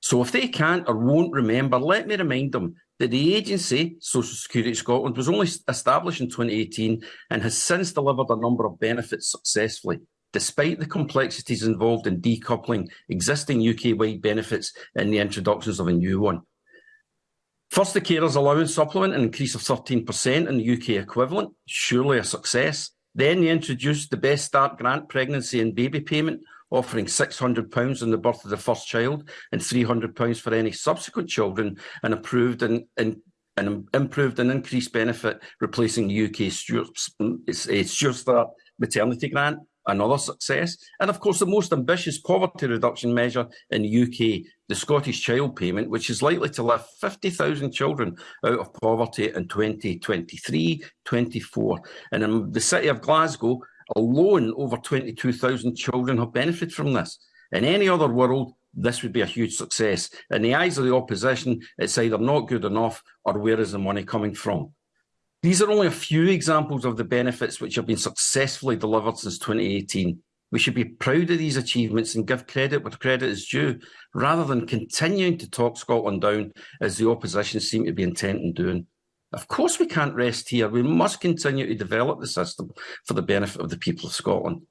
So if they can't or won't remember, let me remind them that the agency, Social Security Scotland, was only established in 2018 and has since delivered a number of benefits successfully, despite the complexities involved in decoupling existing UK-wide benefits and the introductions of a new one. First, the carers allowance supplement, an increase of 13% in the UK equivalent, surely a success. Then they introduced the Best Start grant pregnancy and baby payment, offering £600 on the birth of the first child and £300 for any subsequent children, and approved and, and an improved and increased benefit, replacing the UK SureStart maternity grant, another success. And of course, the most ambitious poverty reduction measure in the UK, the Scottish Child Payment, which is likely to lift 50,000 children out of poverty in 2023 24. And in the city of Glasgow, Alone, over 22,000 children have benefited from this. In any other world, this would be a huge success. In the eyes of the opposition, it's either not good enough or where is the money coming from? These are only a few examples of the benefits which have been successfully delivered since 2018. We should be proud of these achievements and give credit where credit is due, rather than continuing to talk Scotland down as the opposition seem to be intent on doing. Of course we can't rest here. We must continue to develop the system for the benefit of the people of Scotland.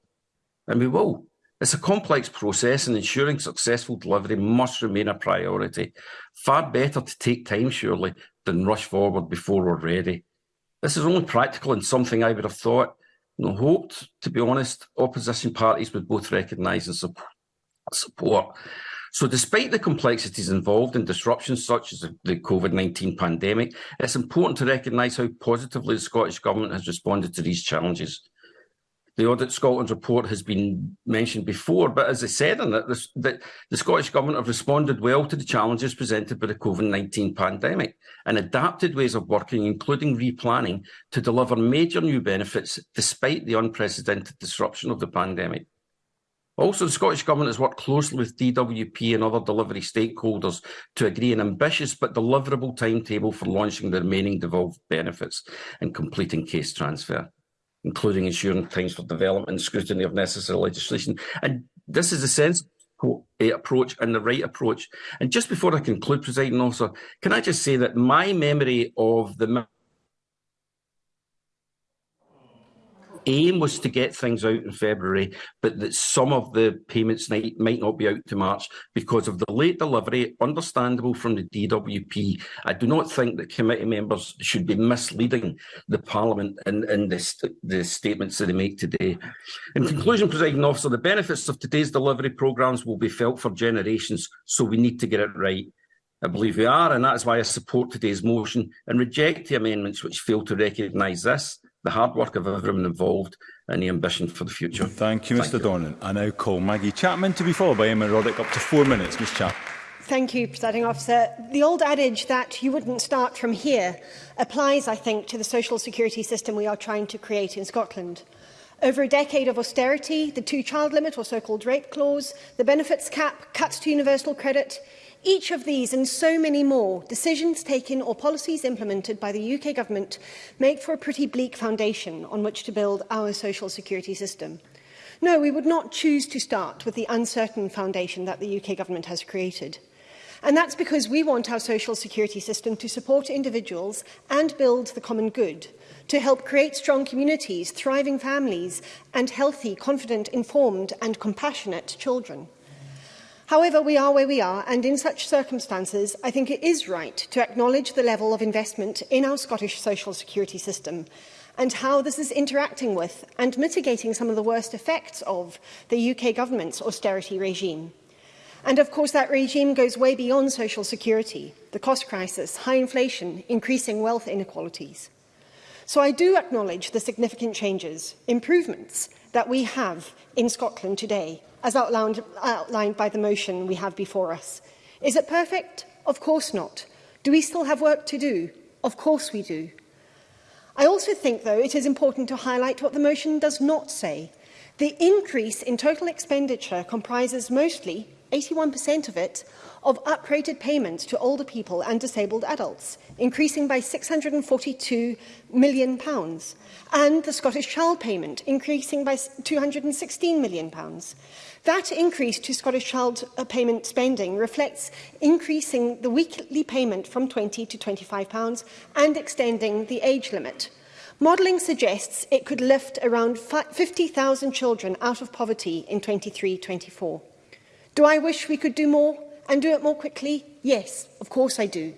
And we will. It's a complex process and ensuring successful delivery must remain a priority. Far better to take time, surely, than rush forward before we're ready. This is only practical and something I would have thought and hoped, to be honest, opposition parties would both recognise and support. So despite the complexities involved in disruptions such as the COVID-19 pandemic, it's important to recognise how positively the Scottish Government has responded to these challenges. The Audit Scotland report has been mentioned before, but as I said in it, the, the, the Scottish Government have responded well to the challenges presented by the COVID-19 pandemic and adapted ways of working, including replanning, to deliver major new benefits despite the unprecedented disruption of the pandemic. Also, the Scottish Government has worked closely with DWP and other delivery stakeholders to agree an ambitious but deliverable timetable for launching the remaining devolved benefits and completing case transfer, including ensuring times for development and scrutiny of necessary legislation. And this is a sensible approach and the right approach. And just before I conclude, Presiding Officer, can I just say that my memory of the aim was to get things out in February, but that some of the payments might, might not be out to March because of the late delivery, understandable from the DWP. I do not think that committee members should be misleading the Parliament in, in the, the statements that they make today. In hmm. conclusion, Presiding Officer, the benefits of today's delivery programmes will be felt for generations, so we need to get it right. I believe we are, and that's why I support today's motion and reject the amendments which fail to recognise this the hard work of everyone involved and the ambition for the future. Thank you, Mr Thank Dornan. You. I now call Maggie Chapman to be followed by Emma Roddick up to four minutes. Ms Chapman. Thank you, Presiding Officer. The old adage that you wouldn't start from here applies, I think, to the social security system we are trying to create in Scotland. Over a decade of austerity, the two-child limit or so-called rape clause, the benefits cap, cuts to universal credit, Each of these and so many more decisions taken or policies implemented by the UK government make for a pretty bleak foundation on which to build our social security system. No, we would not choose to start with the uncertain foundation that the UK government has created. And that's because we want our social security system to support individuals and build the common good, to help create strong communities, thriving families, and healthy, confident, informed and compassionate children. However, we are where we are, and in such circumstances, I think it is right to acknowledge the level of investment in our Scottish social security system and how this is interacting with and mitigating some of the worst effects of the UK government's austerity regime. And of course, that regime goes way beyond social security, the cost crisis, high inflation, increasing wealth inequalities. So I do acknowledge the significant changes, improvements, that we have in Scotland today as outlined, outlined by the motion we have before us. Is it perfect? Of course not. Do we still have work to do? Of course we do. I also think, though, it is important to highlight what the motion does not say. The increase in total expenditure comprises mostly, 81% of it, of upgraded payments to older people and disabled adults increasing by £642 million, pounds, and the Scottish Child payment, increasing by £216 million. Pounds. That increase to Scottish Child uh, payment spending reflects increasing the weekly payment from £20 to £25 pounds and extending the age limit. Modelling suggests it could lift around 50,000 children out of poverty in 23-24. Do I wish we could do more and do it more quickly? Yes, of course I do.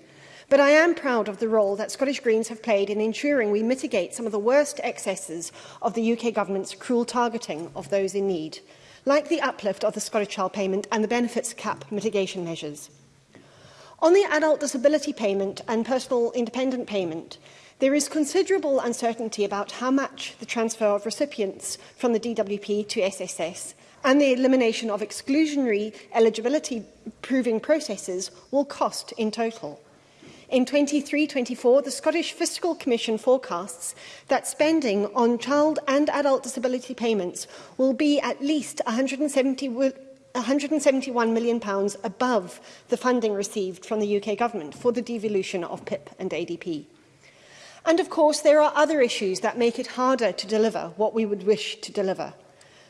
But I am proud of the role that Scottish Greens have played in ensuring we mitigate some of the worst excesses of the UK government's cruel targeting of those in need, like the uplift of the Scottish Child Payment and the benefits cap mitigation measures. On the adult disability payment and personal independent payment, there is considerable uncertainty about how much the transfer of recipients from the DWP to SSS and the elimination of exclusionary eligibility proving processes will cost in total. In 23-24, the Scottish Fiscal Commission forecasts that spending on child and adult disability payments will be at least 170 £171 million pounds above the funding received from the UK government for the devolution of PIP and ADP. And of course, there are other issues that make it harder to deliver what we would wish to deliver.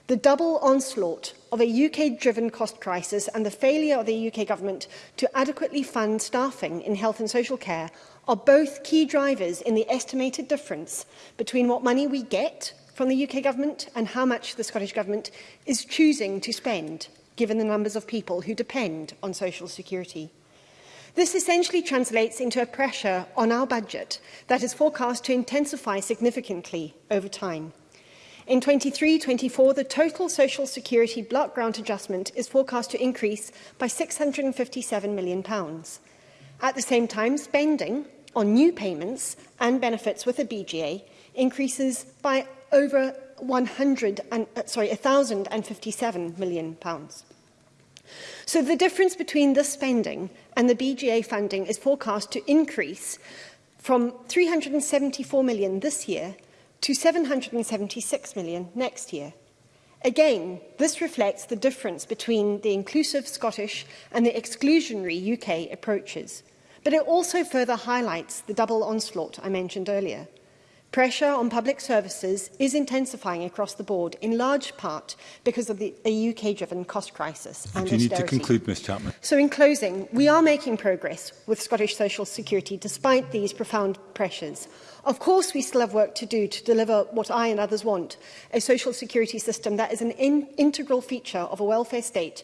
The double onslaught of a UK-driven cost crisis and the failure of the UK government to adequately fund staffing in health and social care are both key drivers in the estimated difference between what money we get from the UK government and how much the Scottish government is choosing to spend, given the numbers of people who depend on social security. This essentially translates into a pressure on our budget that is forecast to intensify significantly over time. In 23-24, the total Social Security block grant adjustment is forecast to increase by £657 million. At the same time, spending on new payments and benefits with the BGA increases by over 100 and, uh, sorry, 1,057 million pounds. So the difference between this spending and the BGA funding is forecast to increase from 374 million this year to 776 million next year. Again, this reflects the difference between the inclusive Scottish and the exclusionary UK approaches, but it also further highlights the double onslaught I mentioned earlier – Pressure on public services is intensifying across the board, in large part because of the UK-driven cost crisis and austerity. You need to conclude, Ms Chapman. So in closing, we are making progress with Scottish Social Security despite these profound pressures. Of course, we still have work to do to deliver what I and others want, a social security system that is an in integral feature of a welfare state,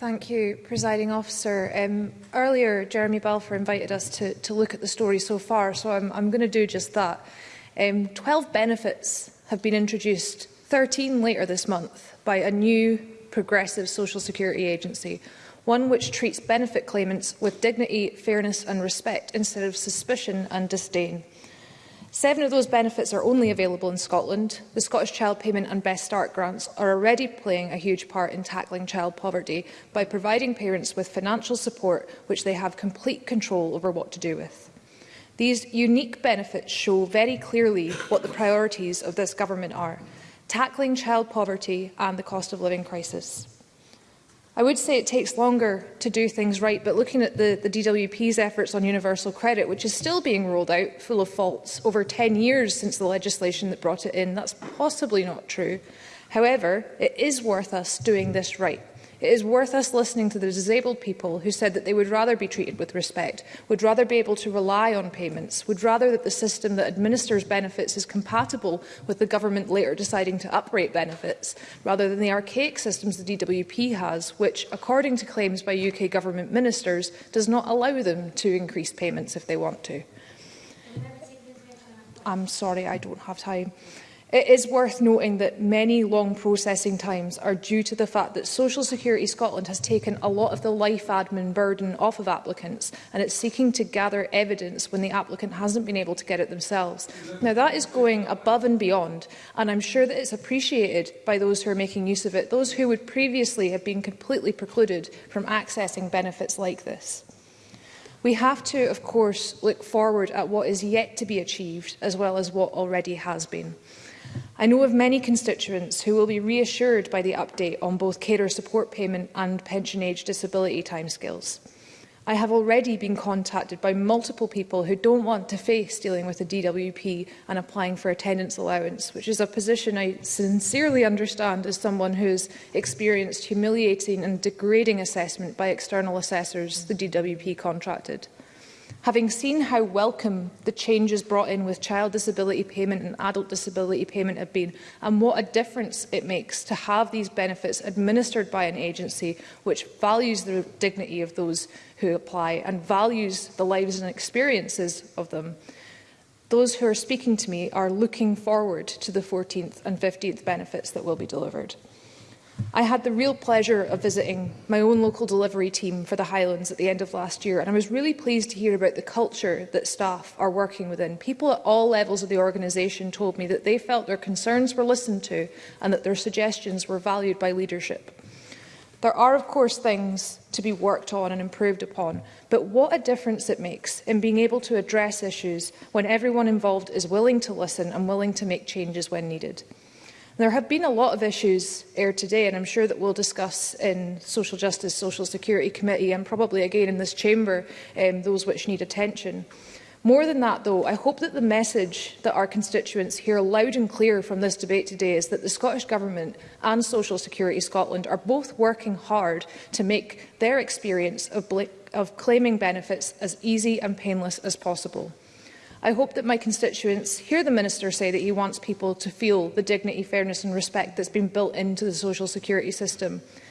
Thank you, Presiding Officer. Um, earlier, Jeremy Balfour invited us to, to look at the story so far, so I'm, I'm going to do just that. Um, 12 benefits have been introduced, 13 later this month, by a new progressive social security agency, one which treats benefit claimants with dignity, fairness and respect instead of suspicion and disdain. Seven of those benefits are only available in Scotland. The Scottish Child Payment and Best Start grants are already playing a huge part in tackling child poverty by providing parents with financial support which they have complete control over what to do with. These unique benefits show very clearly what the priorities of this government are, tackling child poverty and the cost of living crisis. I would say it takes longer to do things right, but looking at the, the, DWP's efforts on universal credit, which is still being rolled out full of faults over 10 years since the legislation that brought it in, that's possibly not true. However, it is worth us doing this right. It is worth us listening to the disabled people who said that they would rather be treated with respect, would rather be able to rely on payments, would rather that the system that administers benefits is compatible with the government later deciding to uprate benefits, rather than the archaic systems the DWP has, which, according to claims by UK government ministers, does not allow them to increase payments if they want to. I'm sorry, I don't have time. It is worth noting that many long processing times are due to the fact that Social Security Scotland has taken a lot of the life admin burden off of applicants and it's seeking to gather evidence when the applicant hasn't been able to get it themselves. Now that is going above and beyond and I'm sure that it's appreciated by those who are making use of it, those who would previously have been completely precluded from accessing benefits like this. We have to, of course, look forward at what is yet to be achieved as well as what already has been. I know of many constituents who will be reassured by the update on both carer support payment and pension age disability timescales. I have already been contacted by multiple people who don't want to face dealing with a DWP and applying for attendance allowance, which is a position I sincerely understand as someone who's experienced humiliating and degrading assessment by external assessors the DWP contracted. Having seen how welcome the changes brought in with child disability payment and adult disability payment have been, and what a difference it makes to have these benefits administered by an agency which values the dignity of those who apply and values the lives and experiences of them, those who are speaking to me are looking forward to the 14th and 15th benefits that will be delivered. I had the real pleasure of visiting my own local delivery team for the Highlands at the end of last year, and I was really pleased to hear about the culture that staff are working within. People at all levels of the organisation told me that they felt their concerns were listened to and that their suggestions were valued by leadership. There are, of course, things to be worked on and improved upon, but what a difference it makes in being able to address issues when everyone involved is willing to listen and willing to make changes when needed. There have been a lot of issues aired today, and I'm sure that we'll discuss in Social Justice, Social Security Committee, and probably again in this chamber, um, those which need attention. More than that, though, I hope that the message that our constituents hear loud and clear from this debate today is that the Scottish Government and Social Security Scotland are both working hard to make their experience of, of claiming benefits as easy and painless as possible. I hope that my constituents hear the Minister say that he wants people to feel the dignity, fairness and respect that's been built into the social security system.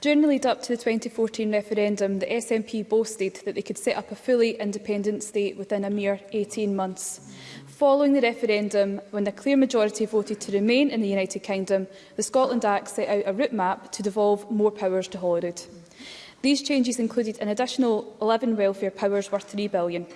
During the lead-up to the 2014 referendum, the SNP boasted that they could set up a fully independent state within a mere 18 months. Following the referendum, when a clear majority voted to remain in the United Kingdom, the Scotland Act set out a route map to devolve more powers to Holyrood. These changes included an additional 11 welfare powers worth £3 billion.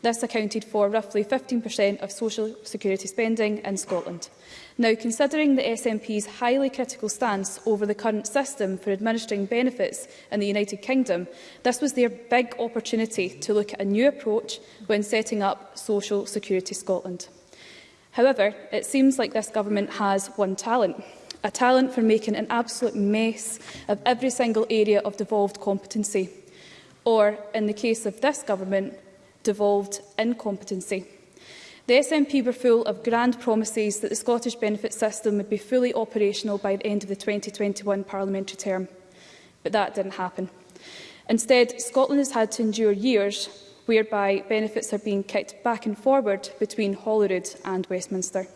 This accounted for roughly 15% of social security spending in Scotland. Now, considering the SNP's highly critical stance over the current system for administering benefits in the United Kingdom, this was their big opportunity to look at a new approach when setting up Social Security Scotland. However, it seems like this government has one talent, a talent for making an absolute mess of every single area of devolved competency, or, in the case of this government, devolved incompetency. The SNP were full of grand promises that the Scottish benefit system would be fully operational by the end of the 2021 parliamentary term. But that didn't happen. Instead, Scotland has had to endure years whereby benefits are being kicked back and forward between Holyrood and Westminster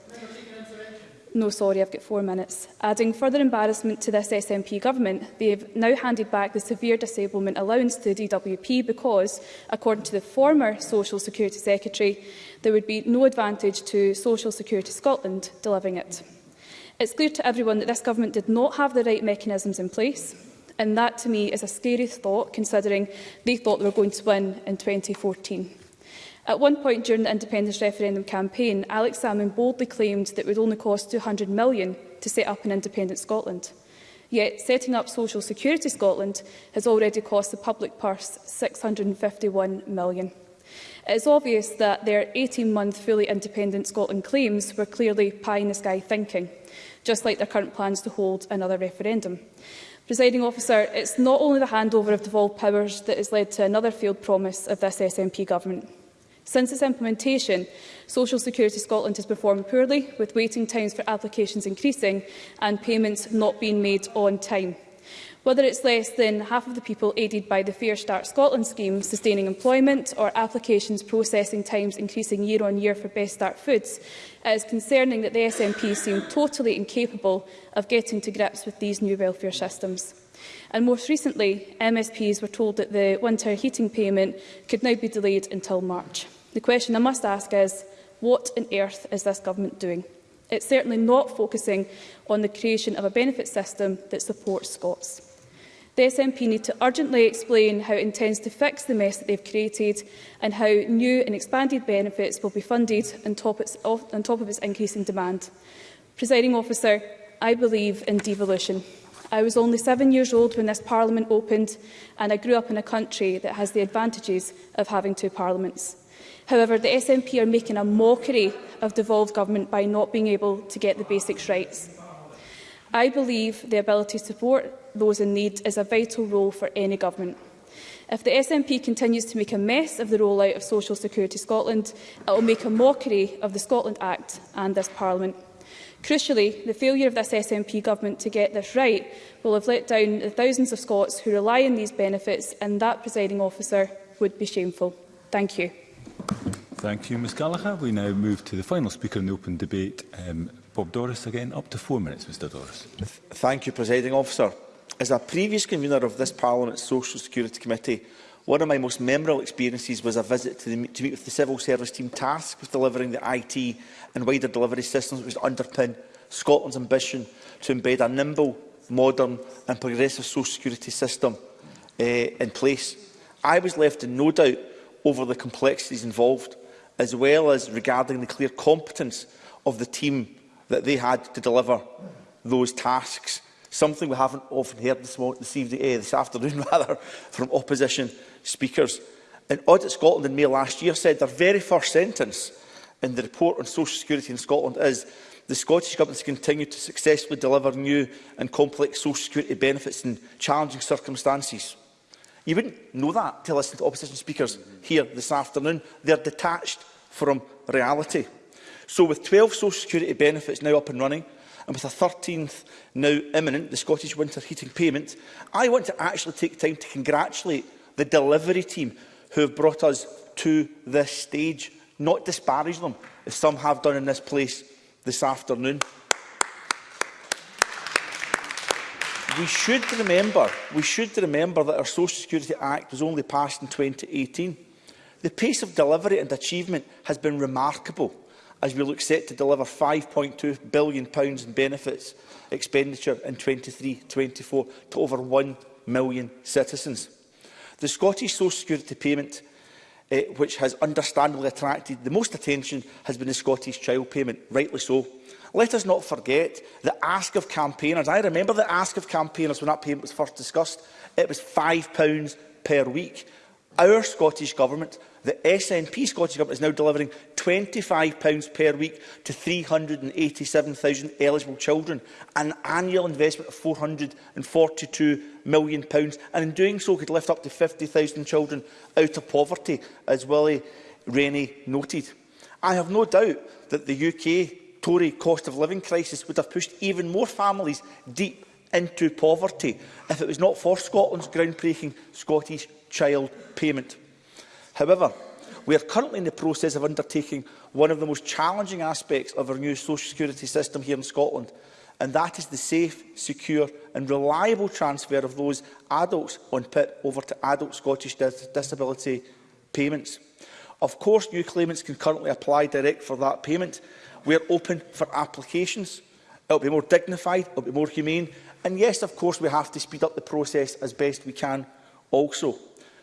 no sorry, I've got four minutes. Adding further embarrassment to this SNP government, they've now handed back the severe disablement allowance to the DWP because, according to the former Social Security Secretary, there would be no advantage to Social Security Scotland delivering it. It's clear to everyone that this government did not have the right mechanisms in place, and that to me is a scary thought considering they thought they were going to win in 2014. At one point during the independence referendum campaign, Alex Salmond boldly claimed that it would only cost £200 million to set up an independent Scotland. Yet setting up Social Security Scotland has already cost the public purse £651 million. It is obvious that their 18-month fully independent Scotland claims were clearly pie-in-the-sky thinking, just like their current plans to hold another referendum. Presiding officer, it's not only the handover of devolved powers that has led to another failed promise of this SNP government. Since its implementation, Social Security Scotland has performed poorly, with waiting times for applications increasing and payments not being made on time. Whether it's less than half of the people aided by the Fair Start Scotland scheme sustaining employment or applications processing times increasing year on year for Best Start Foods, it is concerning that the SNP seem totally incapable of getting to grips with these new welfare systems. And most recently, MSPs were told that the winter heating payment could now be delayed until March. The question I must ask is, what on earth is this government doing? It's certainly not focusing on the creation of a benefit system that supports Scots. The SNP need to urgently explain how it intends to fix the mess that they've created and how new and expanded benefits will be funded on top, its, on top of its increasing demand. Presiding officer, I believe in devolution. I was only seven years old when this Parliament opened and I grew up in a country that has the advantages of having two Parliaments. However, the SNP are making a mockery of devolved government by not being able to get the basics rights. I believe the ability to support those in need is a vital role for any government. If the SNP continues to make a mess of the rollout of Social Security Scotland, it will make a mockery of the Scotland Act and this Parliament. Crucially, the failure of this SNP government to get this right will have let down the thousands of Scots who rely on these benefits, and that, presiding officer, would be shameful. Thank you. Thank you, Ms Gallagher. We now move to the final speaker in the open debate. Um, Bob Doris again, up to four minutes, Mr Doris. Thank you, presiding officer. As a previous convener of this Parliament's Social Security Committee, One of my most memorable experiences was a visit to, the, to meet with the civil service team tasked with delivering the IT and wider delivery systems which underpin Scotland's ambition to embed a nimble, modern and progressive social security system uh, in place. I was left in no doubt over the complexities involved, as well as regarding the clear competence of the team that they had to deliver those tasks, something we haven't often heard this, morning, this, evening, eh, this afternoon rather, from opposition speakers. And Audit Scotland in May last year said their very first sentence in the report on social security in Scotland is the Scottish Government has continued to successfully deliver new and complex social security benefits in challenging circumstances. You wouldn't know that to listen to opposition speakers here this afternoon. They're detached from reality. So with 12 social security benefits now up and running, and with a 13th now imminent, the Scottish winter heating payment, I want to actually take time to congratulate the delivery team who have brought us to this stage not disparage them, as some have done in this place this afternoon. we should remember, we should remember that our Social Security Act was only passed in 2018. The pace of delivery and achievement has been remarkable as we look set to deliver £5.2 billion in benefits expenditure in 23-24 to over 1 million citizens. The Scottish Social Security payment uh, which has understandably attracted the most attention has been the Scottish child payment, rightly so. Let us not forget the ask of campaigners. I remember the ask of campaigners when that payment was first discussed. It was £5 per week. Our Scottish Government the SNP Scottish Government is now delivering £25 per week to 387,000 eligible children, an annual investment of £442 million, pounds, and in doing so could lift up to 50,000 children out of poverty, as Willie Rainey noted. I have no doubt that the UK Tory cost of living crisis would have pushed even more families deep into poverty if it was not for Scotland's groundbreaking Scottish child payment. However, we are currently in the process of undertaking one of the most challenging aspects of our new social security system here in Scotland, and that is the safe, secure and reliable transfer of those adults on PIP over to adult Scottish dis disability payments. Of course, new claimants can currently apply direct for that payment. We are open for applications. It will be more dignified, it will be more humane, and yes, of course, we have to speed up the process as best we can also.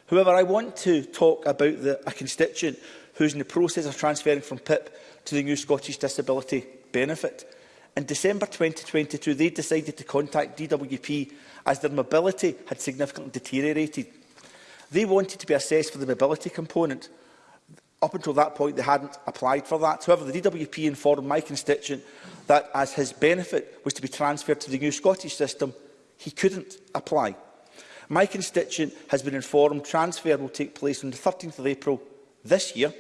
However, I want to talk about the, a constituent who is in the process of transferring from PIP to the new Scottish Disability Benefit. In December 2022, they decided to contact DWP as their mobility had significantly deteriorated. They wanted to be assessed for the mobility component. Up until that point, they hadn't applied for that. However, the DWP informed my constituent that as his benefit was to be transferred to the new Scottish system, he couldn't apply My constituent has been informed transfer will take place on the 13th of April this year,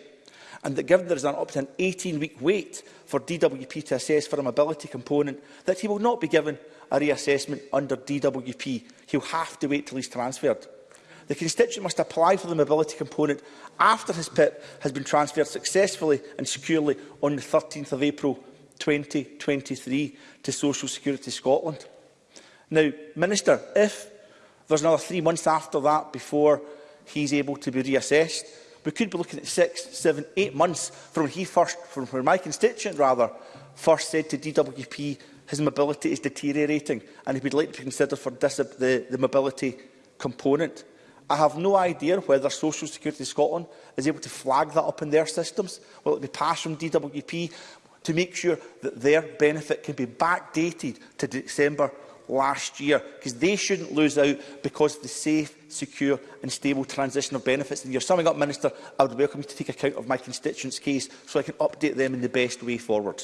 and that given there is an up to an 18-week wait for DWP to assess for a mobility component, that he will not be given a reassessment under DWP. He'll have to wait till he's transferred. The constituent must apply for the mobility component after his PIP has been transferred successfully and securely on the 13th of April 2023 to Social Security Scotland. Now, Minister, if There's another three months after that before he's able to be reassessed. We could be looking at six, seven, eight months from he first, from when my constituent rather, first said to DWP his mobility is deteriorating and he would like to be considered for the, the mobility component. I have no idea whether Social Security Scotland is able to flag that up in their systems. Will it be passed from DWP to make sure that their benefit can be backdated to December last year, because they shouldn't lose out because of the safe, secure and stable transition of benefits. And you're summing up, Minister, I would welcome you to take account of my constituents' case so I can update them in the best way forward.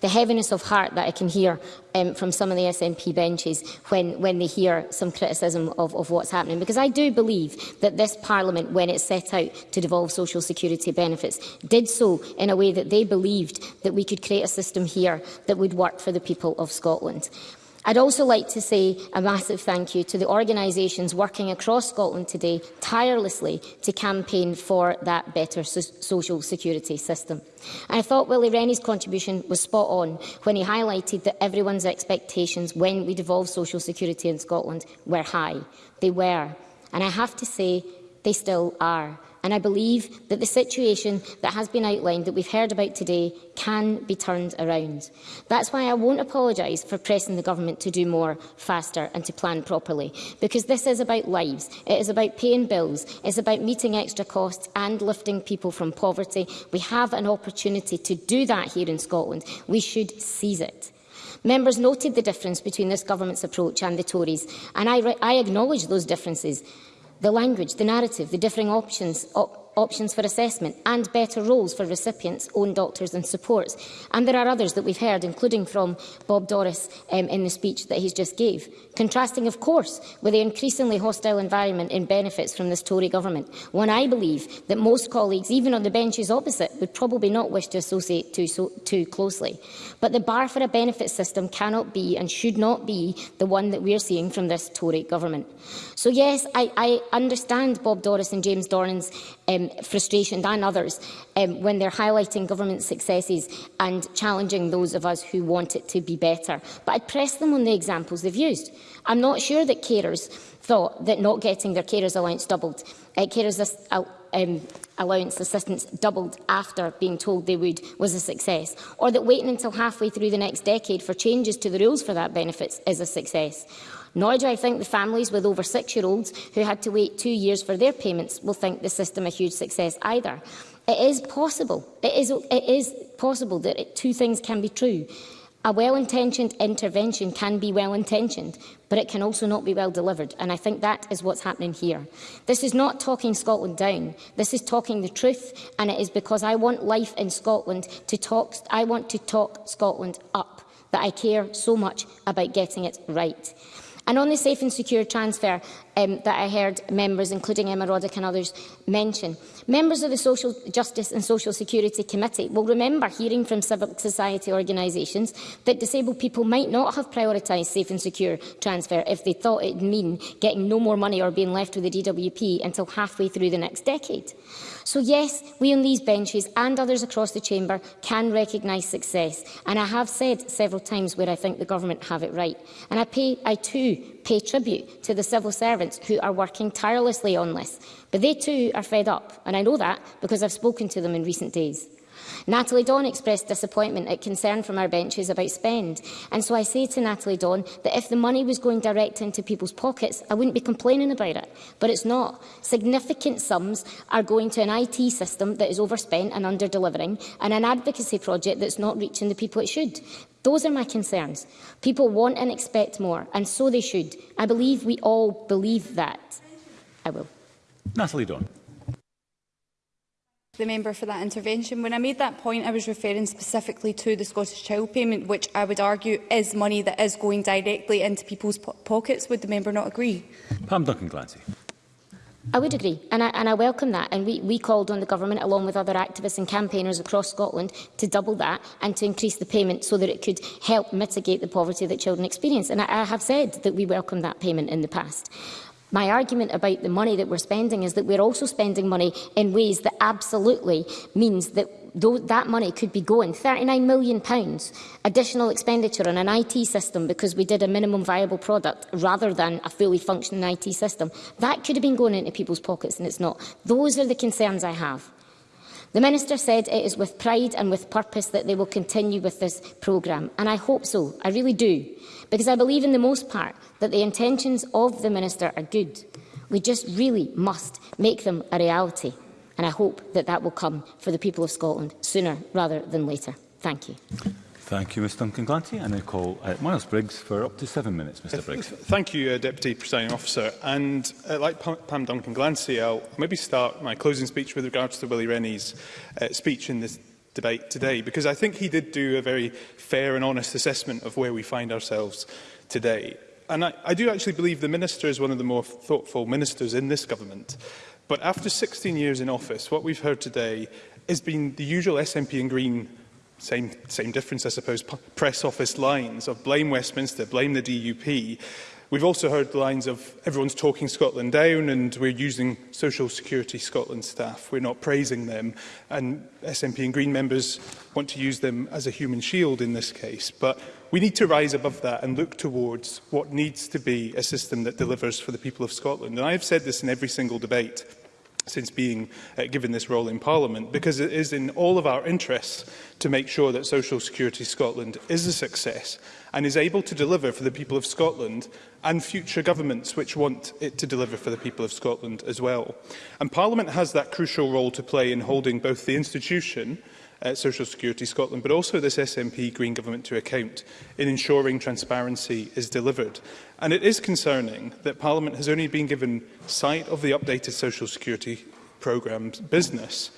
the heaviness of heart that I can hear um, from some of the SNP benches when, when they hear some criticism of, of what's happening. Because I do believe that this Parliament, when it set out to devolve social security benefits, did so in a way that they believed that we could create a system here that would work for the people of Scotland. I'd also like to say a massive thank you to the organisations working across Scotland today tirelessly to campaign for that better so social security system. I thought Willie Rennie's contribution was spot on when he highlighted that everyone's expectations when we devolved social security in Scotland were high. They were. And I have to say, they still are and I believe that the situation that has been outlined that we've heard about today can be turned around. That's why I won't apologise for pressing the government to do more faster and to plan properly, because this is about lives, it is about paying bills, it's about meeting extra costs and lifting people from poverty. We have an opportunity to do that here in Scotland. We should seize it. Members noted the difference between this government's approach and the Tories, and I, I acknowledge those differences the language, the narrative, the differing options, op options for assessment and better roles for recipients, own doctors and supports. And there are others that we've heard, including from Bob Doris um, in the speech that he's just gave. Contrasting, of course, with the increasingly hostile environment in benefits from this Tory government, one I believe that most colleagues, even on the benches opposite, would probably not wish to associate too, so, too closely. But the bar for a benefit system cannot be and should not be the one that we're seeing from this Tory government. So yes, I, I understand Bob Doris and James Dornan's um, frustration than others um, when they're highlighting government successes and challenging those of us who want it to be better. But I'd press them on the examples they've used. I'm not sure that carers thought that not getting their carers allowance doubled, uh, carers uh, um, allowance assistance doubled after being told they would was a success, or that waiting until halfway through the next decade for changes to the rules for that benefits is a success, Nor do I think the families with over six-year-olds who had to wait two years for their payments will think the system a huge success either. It is possible. It is, it is possible that it, two things can be true. A well-intentioned intervention can be well-intentioned, but it can also not be well delivered, and I think that is what's happening here. This is not talking Scotland down. This is talking the truth, and it is because I want life in Scotland to talk. I want to talk Scotland up that I care so much about getting it right. And only safe and secure transfer, um, that I heard members, including Emma Roddick and others, mention. Members of the Social Justice and Social Security Committee will remember hearing from civil society organisations that disabled people might not have prioritised safe and secure transfer if they thought it would mean getting no more money or being left with the DWP until halfway through the next decade. So yes, we on these benches and others across the chamber can recognise success. And I have said several times where I think the government have it right. And I, pay, I too pay tribute to the civil servants who are working tirelessly on this. But they too are fed up, and I know that because I've spoken to them in recent days. Natalie Dawn expressed disappointment at concern from our benches about spend, and so I say to Natalie Dawn that if the money was going direct into people's pockets, I wouldn't be complaining about it. But it's not. Significant sums are going to an IT system that is overspent and under-delivering, and an advocacy project that's not reaching the people it should. Those are my concerns. People want and expect more, and so they should. I believe we all believe that. I will. Natalie Dawn. The member for that intervention. When I made that point, I was referring specifically to the Scottish Child Payment, which I would argue is money that is going directly into people's po pockets. Would the member not agree? Pam Duncan Glancy. I would agree, and I, and I welcome that. And we, we called on the government, along with other activists and campaigners across Scotland, to double that and to increase the payment so that it could help mitigate the poverty that children experience. And I, I have said that we welcome that payment in the past. My argument about the money that we're spending is that we're also spending money in ways that absolutely means that Though that money could be going. 39 million pounds additional expenditure on an IT system because we did a minimum viable product rather than a fully functioning IT system. That could have been going into people's pockets and it's not. Those are the concerns I have. The Minister said it is with pride and with purpose that they will continue with this program and I hope so, I really do, because I believe in the most part that the intentions of the Minister are good. We just really must make them a reality and I hope that that will come for the people of Scotland sooner rather than later. Thank you. Thank you, Ms Duncan Glanty. And I call uh, Miles Briggs for up to seven minutes, Mr uh, Briggs. Thank you, uh, Deputy Presiding Officer. And uh, like P Pam Duncan Glancy, I'll maybe start my closing speech with regards to Willie Rennie's uh, speech in this debate today, because I think he did do a very fair and honest assessment of where we find ourselves today. And I, I do actually believe the Minister is one of the more thoughtful ministers in this government. But after 16 years in office, what we've heard today has been the usual SNP and Green same, same difference, I suppose, press office lines of blame Westminster, blame the DUP. We've also heard the lines of everyone's talking Scotland down and we're using Social Security Scotland staff. We're not praising them. And SNP and Green members want to use them as a human shield in this case. But We need to rise above that and look towards what needs to be a system that delivers for the people of Scotland. And I have said this in every single debate since being uh, given this role in Parliament, because it is in all of our interests to make sure that Social Security Scotland is a success and is able to deliver for the people of Scotland and future governments which want it to deliver for the people of Scotland as well. And Parliament has that crucial role to play in holding both the institution uh, Social Security Scotland, but also this SNP Green Government to account in ensuring transparency is delivered. And it is concerning that Parliament has only been given sight of the updated Social Security programme's business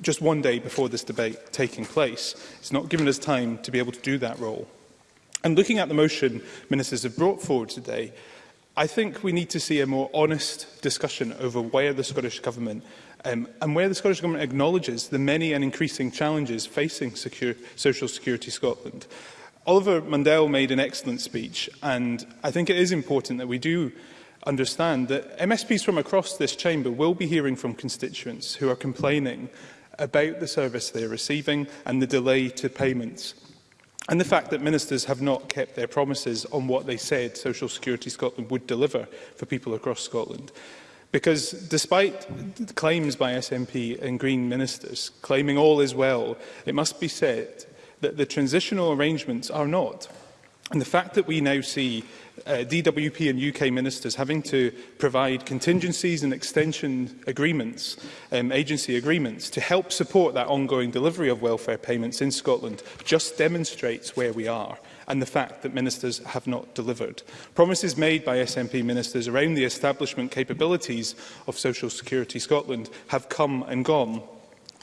just one day before this debate taking place. It's not given us time to be able to do that role. And looking at the motion ministers have brought forward today, I think we need to see a more honest discussion over where the Scottish Government um, and where the Scottish Government acknowledges the many and increasing challenges facing secure, Social Security Scotland. Oliver Mundell made an excellent speech, and I think it is important that we do understand that MSPs from across this chamber will be hearing from constituents who are complaining about the service they are receiving and the delay to payments. And the fact that ministers have not kept their promises on what they said Social Security Scotland would deliver for people across Scotland. Because despite claims by SNP and Green ministers claiming all is well, it must be said that the transitional arrangements are not. And the fact that we now see uh, DWP and UK ministers having to provide contingencies and extension agreements, um, agency agreements, to help support that ongoing delivery of welfare payments in Scotland just demonstrates where we are and the fact that ministers have not delivered. Promises made by SNP ministers around the establishment capabilities of Social Security Scotland have come and gone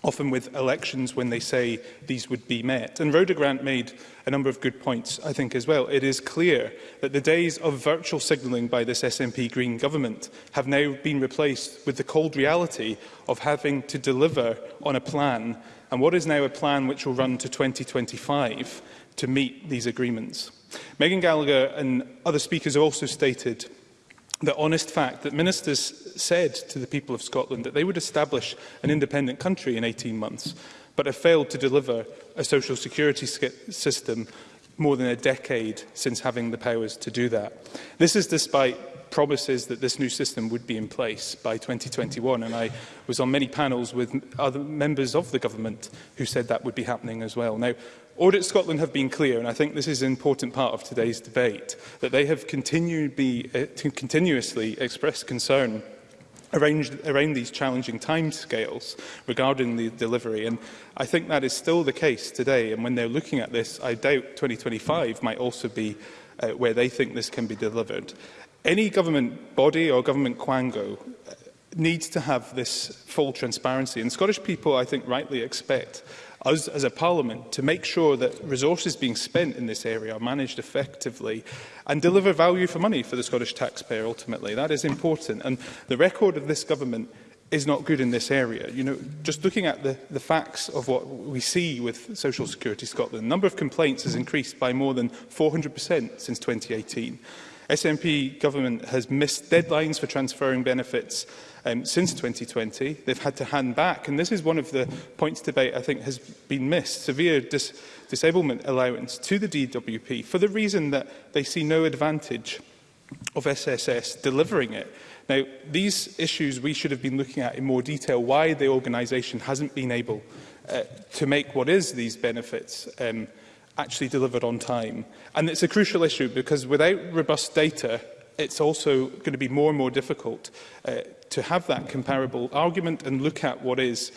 often with elections when they say these would be met. And Rhoda Grant made a number of good points, I think, as well. It is clear that the days of virtual signalling by this SNP Green government have now been replaced with the cold reality of having to deliver on a plan, and what is now a plan which will run to 2025 to meet these agreements. Megan Gallagher and other speakers have also stated the honest fact that ministers said to the people of Scotland that they would establish an independent country in 18 months, but have failed to deliver a social security system more than a decade since having the powers to do that. This is despite promises that this new system would be in place by 2021, and I was on many panels with other members of the government who said that would be happening as well. Now, Audit Scotland have been clear, and I think this is an important part of today's debate, that they have continued be, uh, to continuously expressed concern arranged around these challenging timescales regarding the delivery. And I think that is still the case today. And when they're looking at this, I doubt 2025 might also be uh, where they think this can be delivered. Any government body or government quango eh, needs to have this full transparency. And Scottish people, I think, rightly expect us as a parliament to make sure that resources being spent in this area are managed effectively and deliver value for money for the Scottish taxpayer ultimately. That is important. And the record of this government is not good in this area. You know, just looking at the, the facts of what we see with Social Security Scotland, the number of complaints has increased by more than 400% since 2018. SNP government has missed deadlines for transferring benefits um, since 2020. They've had to hand back, and this is one of the points debate I think has been missed, severe dis disablement allowance to the DWP for the reason that they see no advantage of SSS delivering it. Now, these issues we should have been looking at in more detail, why the organisation hasn't been able uh, to make what is these benefits um, actually delivered on time. And it's a crucial issue because without robust data, it's also going to be more and more difficult uh, to have that comparable argument and look at what is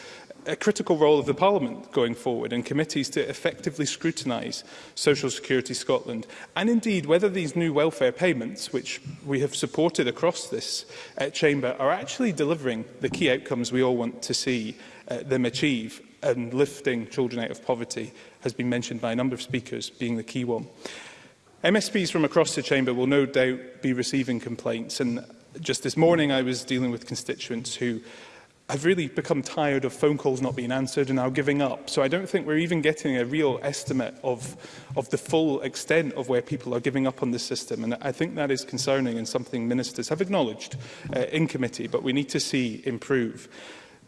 a critical role of the Parliament going forward and committees to effectively scrutinise Social Security Scotland and indeed whether these new welfare payments, which we have supported across this uh, chamber, are actually delivering the key outcomes we all want to see uh, them achieve and lifting children out of poverty has been mentioned by a number of speakers being the key one. MSPs from across the chamber will no doubt be receiving complaints and just this morning I was dealing with constituents who have really become tired of phone calls not being answered and now giving up. So I don't think we're even getting a real estimate of, of the full extent of where people are giving up on this system. And I think that is concerning and something ministers have acknowledged uh, in committee, but we need to see improve.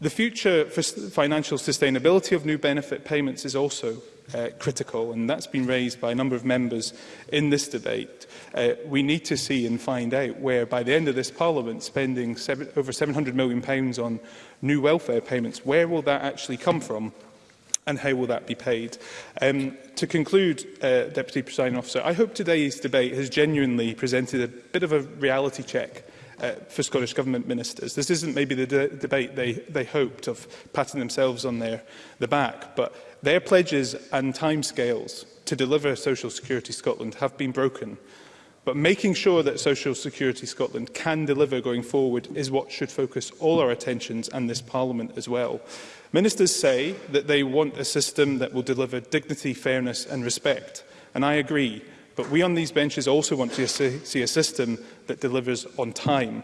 The future for financial sustainability of new benefit payments is also uh, critical, and that's been raised by a number of members in this debate. Uh, we need to see and find out where, by the end of this Parliament, spending seven, over £700 million pounds on new welfare payments, where will that actually come from? and how will that be paid? Um, to conclude, uh, Deputy Presiding Officer, I hope today's debate has genuinely presented a bit of a reality check uh, for Scottish Government ministers. This isn't maybe the de debate they, they hoped of patting themselves on their the back, but their pledges and timescales to deliver Social Security Scotland have been broken. But making sure that Social Security Scotland can deliver going forward is what should focus all our attentions and this Parliament as well. Ministers say that they want a system that will deliver dignity, fairness and respect. And I agree. But we on these benches also want to see a system that delivers on time,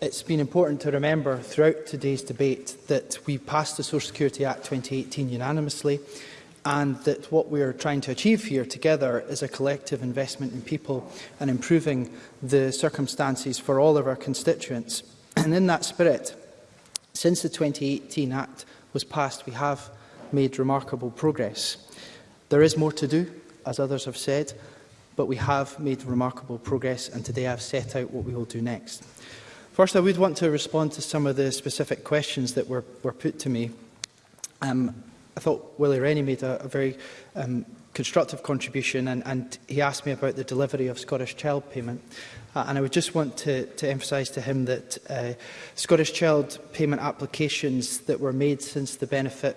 It's been important to remember throughout today's debate that we passed the Social Security Act 2018 unanimously and that what we are trying to achieve here together is a collective investment in people and improving the circumstances for all of our constituents. And in that spirit, since the 2018 Act was passed, we have made remarkable progress. There is more to do, as others have said, but we have made remarkable progress and today I've set out what we will do next. First, I would want to respond to some of the specific questions that were, were put to me. Um, I thought Willie Rennie made a, a very um, constructive contribution and, and he asked me about the delivery of Scottish Child Payment. Uh, and I would just want to, to emphasise to him that uh, Scottish Child Payment applications that were made since the benefit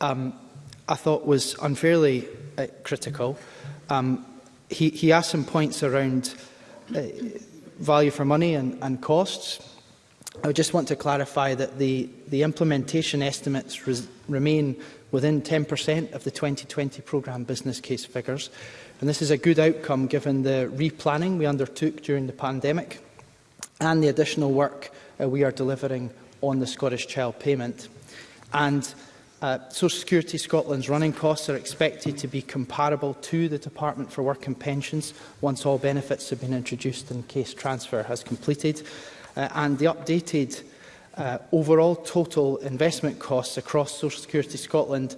um, I thought, was unfairly uh, critical. Um, he, he asked some points around uh, value for money and, and costs. I just want to clarify that the, the implementation estimates remain within 10% of the 2020 programme business case figures. And this is a good outcome given the replanning we undertook during the pandemic and the additional work uh, we are delivering on the Scottish Child Payment. And uh, Social Security Scotland's running costs are expected to be comparable to the Department for Work and Pensions once all benefits have been introduced and case transfer has completed uh, and the updated uh, overall total investment costs across Social Security Scotland,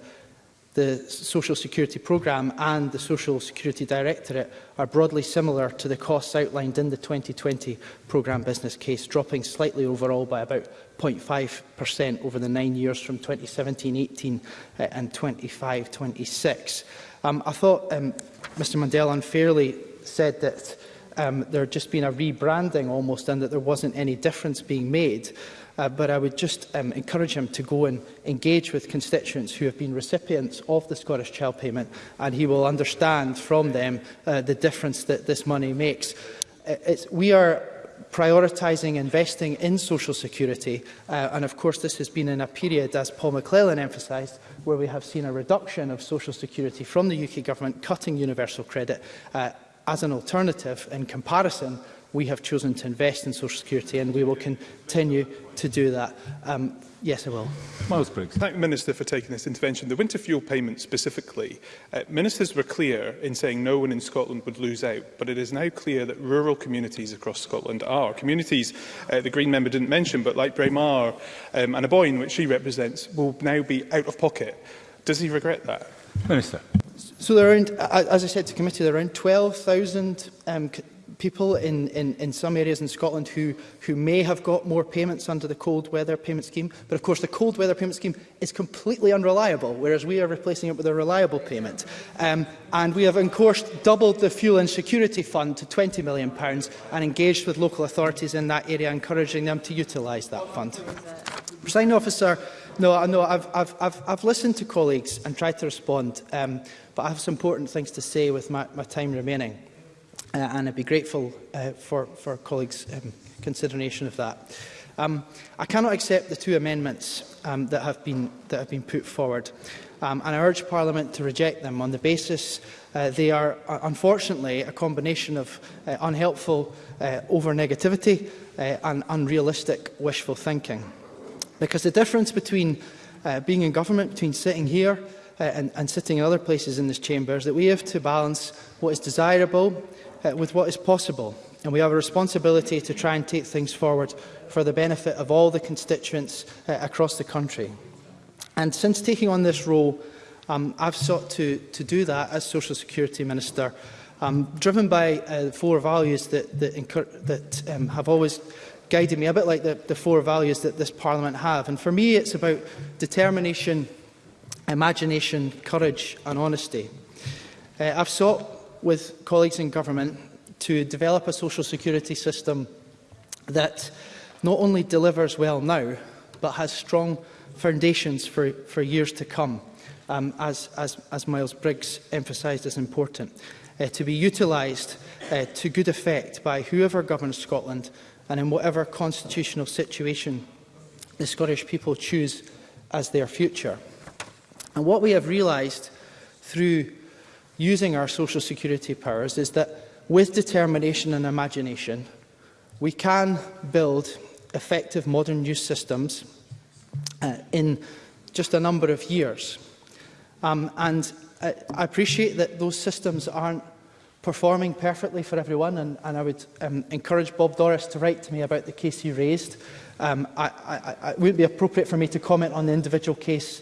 the Social Security Programme and the Social Security Directorate are broadly similar to the costs outlined in the 2020 Programme business case, dropping slightly overall by about 0.5% over the nine years from 2017-18 uh, and 25-26. Um, I thought um, Mr Mandel unfairly said that um, there had just been a rebranding almost and that there wasn't any difference being made. Uh, but I would just um, encourage him to go and engage with constituents who have been recipients of the Scottish Child Payment and he will understand from them uh, the difference that this money makes. Uh, it's, we are prioritising investing in social security uh, and of course this has been in a period as Paul McClellan emphasised where we have seen a reduction of social security from the UK government cutting universal credit uh, as an alternative, in comparison, we have chosen to invest in social security and we will continue to do that. Um, yes, I will. Miles Briggs. Thank you, Minister, for taking this intervention. The winter fuel payment specifically, uh, ministers were clear in saying no one in Scotland would lose out, but it is now clear that rural communities across Scotland are. Communities uh, the Green member didn't mention, but like Braemar um, and Aboyne, which she represents, will now be out of pocket. Does he regret that? Minister. So there are as I said to committee, there are around 12,000 um, people in, in, in some areas in Scotland who, who may have got more payments under the cold weather payment scheme. But of course, the cold weather payment scheme is completely unreliable, whereas we are replacing it with a reliable payment. Um, and we have, of course, doubled the fuel and security fund to £20 million pounds and engaged with local authorities in that area, encouraging them to utilise that fund. Presiding officer, No, I know. I've, I've, I've, I've listened to colleagues and tried to respond, um, but I have some important things to say with my, my time remaining, uh, and I'd be grateful uh, for, for colleagues' um, consideration of that. Um, I cannot accept the two amendments um, that, have been, that have been put forward, um, and I urge Parliament to reject them on the basis uh, they are, uh, unfortunately, a combination of uh, unhelpful uh, over-negativity uh, and unrealistic wishful thinking. Because the difference between uh, being in government, between sitting here uh, and, and sitting in other places in this chamber, is that we have to balance what is desirable uh, with what is possible. And we have a responsibility to try and take things forward for the benefit of all the constituents uh, across the country. And since taking on this role, um, I've sought to, to do that as Social Security Minister, um, driven by uh, four values that, that, that um, have always guided me, a bit like the, the four values that this Parliament have. And for me, it's about determination, imagination, courage and honesty. Uh, I've sought with colleagues in government to develop a social security system that not only delivers well now, but has strong foundations for, for years to come, um, as, as, as Miles Briggs emphasised as important, uh, to be utilised uh, to good effect by whoever governs Scotland and in whatever constitutional situation the Scottish people choose as their future. And what we have realised through using our social security powers is that with determination and imagination, we can build effective modern use systems uh, in just a number of years. Um, and uh, I appreciate that those systems aren't performing perfectly for everyone. And, and I would um, encourage Bob Doris to write to me about the case he raised. Um, I, I, I, it wouldn't be appropriate for me to comment on the individual case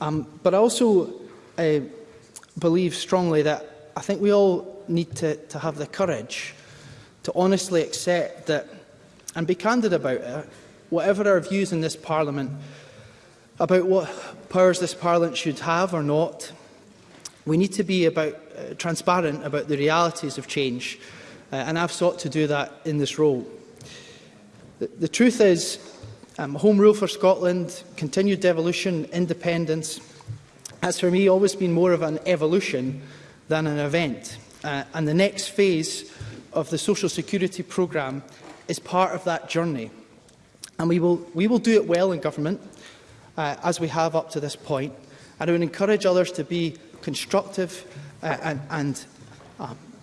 Um, but I also uh, believe strongly that I think we all need to, to have the courage to honestly accept that and be candid about it, whatever our views in this Parliament about what powers this Parliament should have or not, we need to be about, uh, transparent about the realities of change, uh, and I've sought to do that in this role. The, the truth is, Um, home rule for Scotland, continued devolution, independence, has for me always been more of an evolution than an event. Uh, and the next phase of the Social Security programme is part of that journey. And we will, we will do it well in government, uh, as we have up to this point. And I would encourage others to be constructive uh, and, and uh,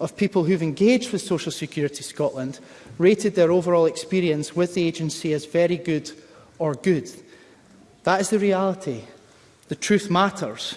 of people who've engaged with Social Security Scotland rated their overall experience with the agency as very good or good. That is the reality. The truth matters.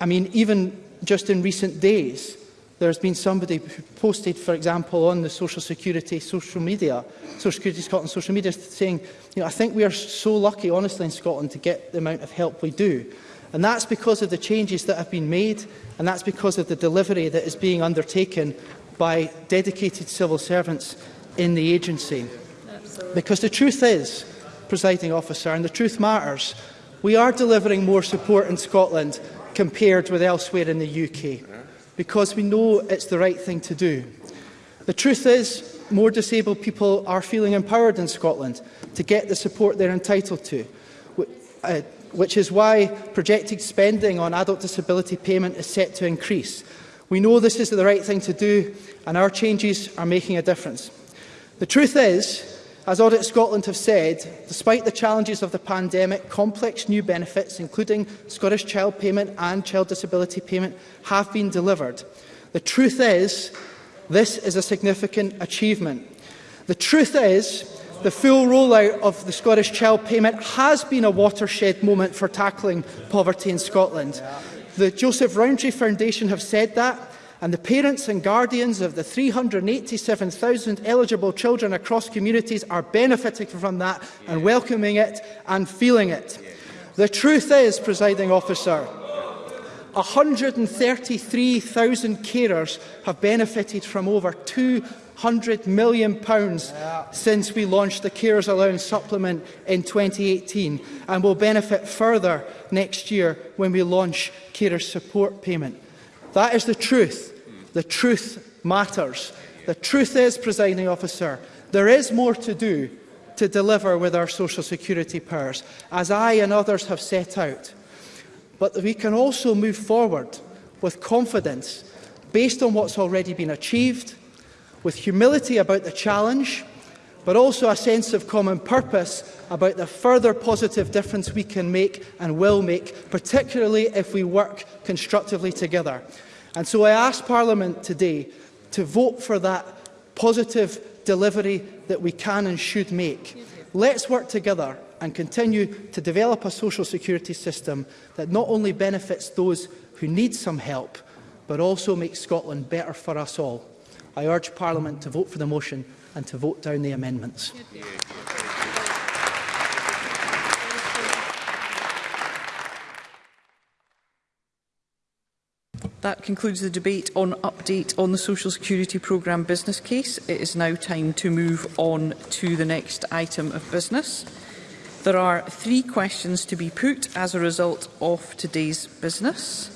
I mean, even just in recent days, there's been somebody who posted, for example, on the Social Security social media, Social Security Scotland social media, saying, you know, I think we are so lucky, honestly, in Scotland to get the amount of help we do. And that's because of the changes that have been made, and that's because of the delivery that is being undertaken by dedicated civil servants in the agency. Absolutely. Because the truth is, presiding officer, and the truth matters. We are delivering more support in Scotland compared with elsewhere in the UK because we know it's the right thing to do. The truth is, more disabled people are feeling empowered in Scotland to get the support they're entitled to, uh, which is why projected spending on adult disability payment is set to increase. We know this is the right thing to do and our changes are making a difference. The truth is, As Audit Scotland have said, despite the challenges of the pandemic, complex new benefits, including Scottish Child Payment and Child Disability Payment, have been delivered. The truth is, this is a significant achievement. The truth is, the full rollout of the Scottish Child Payment has been a watershed moment for tackling poverty in Scotland. The Joseph Rowntree Foundation have said that, and the parents and guardians of the 387,000 eligible children across communities are benefiting from that yeah. and welcoming it and feeling it. Yeah. The truth is, presiding officer, 133,000 carers have benefited from over £200 million yeah. since we launched the Carers Allowance Supplement in 2018 and will benefit further next year when we launch Carers Support Payment. That is the truth. The truth matters. The truth is, presiding officer, there is more to do to deliver with our social security powers, as I and others have set out. But we can also move forward with confidence based on what's already been achieved, with humility about the challenge, but also a sense of common purpose about the further positive difference we can make and will make, particularly if we work constructively together. And so I ask Parliament today to vote for that positive delivery that we can and should make. Let's work together and continue to develop a social security system that not only benefits those who need some help, but also makes Scotland better for us all. I urge Parliament to vote for the motion and to vote down the amendments. That concludes the debate on update on the Social Security Programme business case. It is now time to move on to the next item of business. There are three questions to be put as a result of today's business.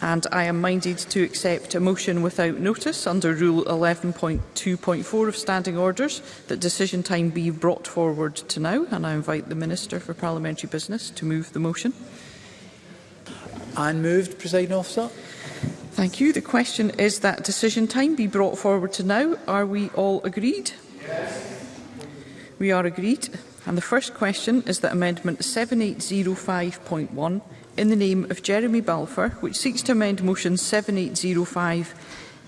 And I am minded to accept a motion without notice under Rule 11.2.4 of Standing Orders that decision time be brought forward to now. And I invite the Minister for Parliamentary Business to move the motion. And moved, Presiding Officer. Thank you. The question is that decision time be brought forward to now. Are we all agreed? Yes. We are agreed. And the first question is that Amendment 7805.1 in the name of Jeremy Balfour, which seeks to amend Motion 7805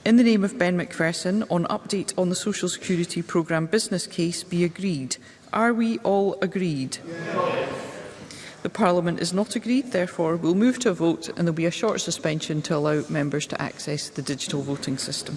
in the name of Ben McPherson on update on the Social Security Programme business case, be agreed. Are we all agreed? Yes. The Parliament is not agreed, therefore we'll move to a vote and there will be a short suspension to allow members to access the digital voting system.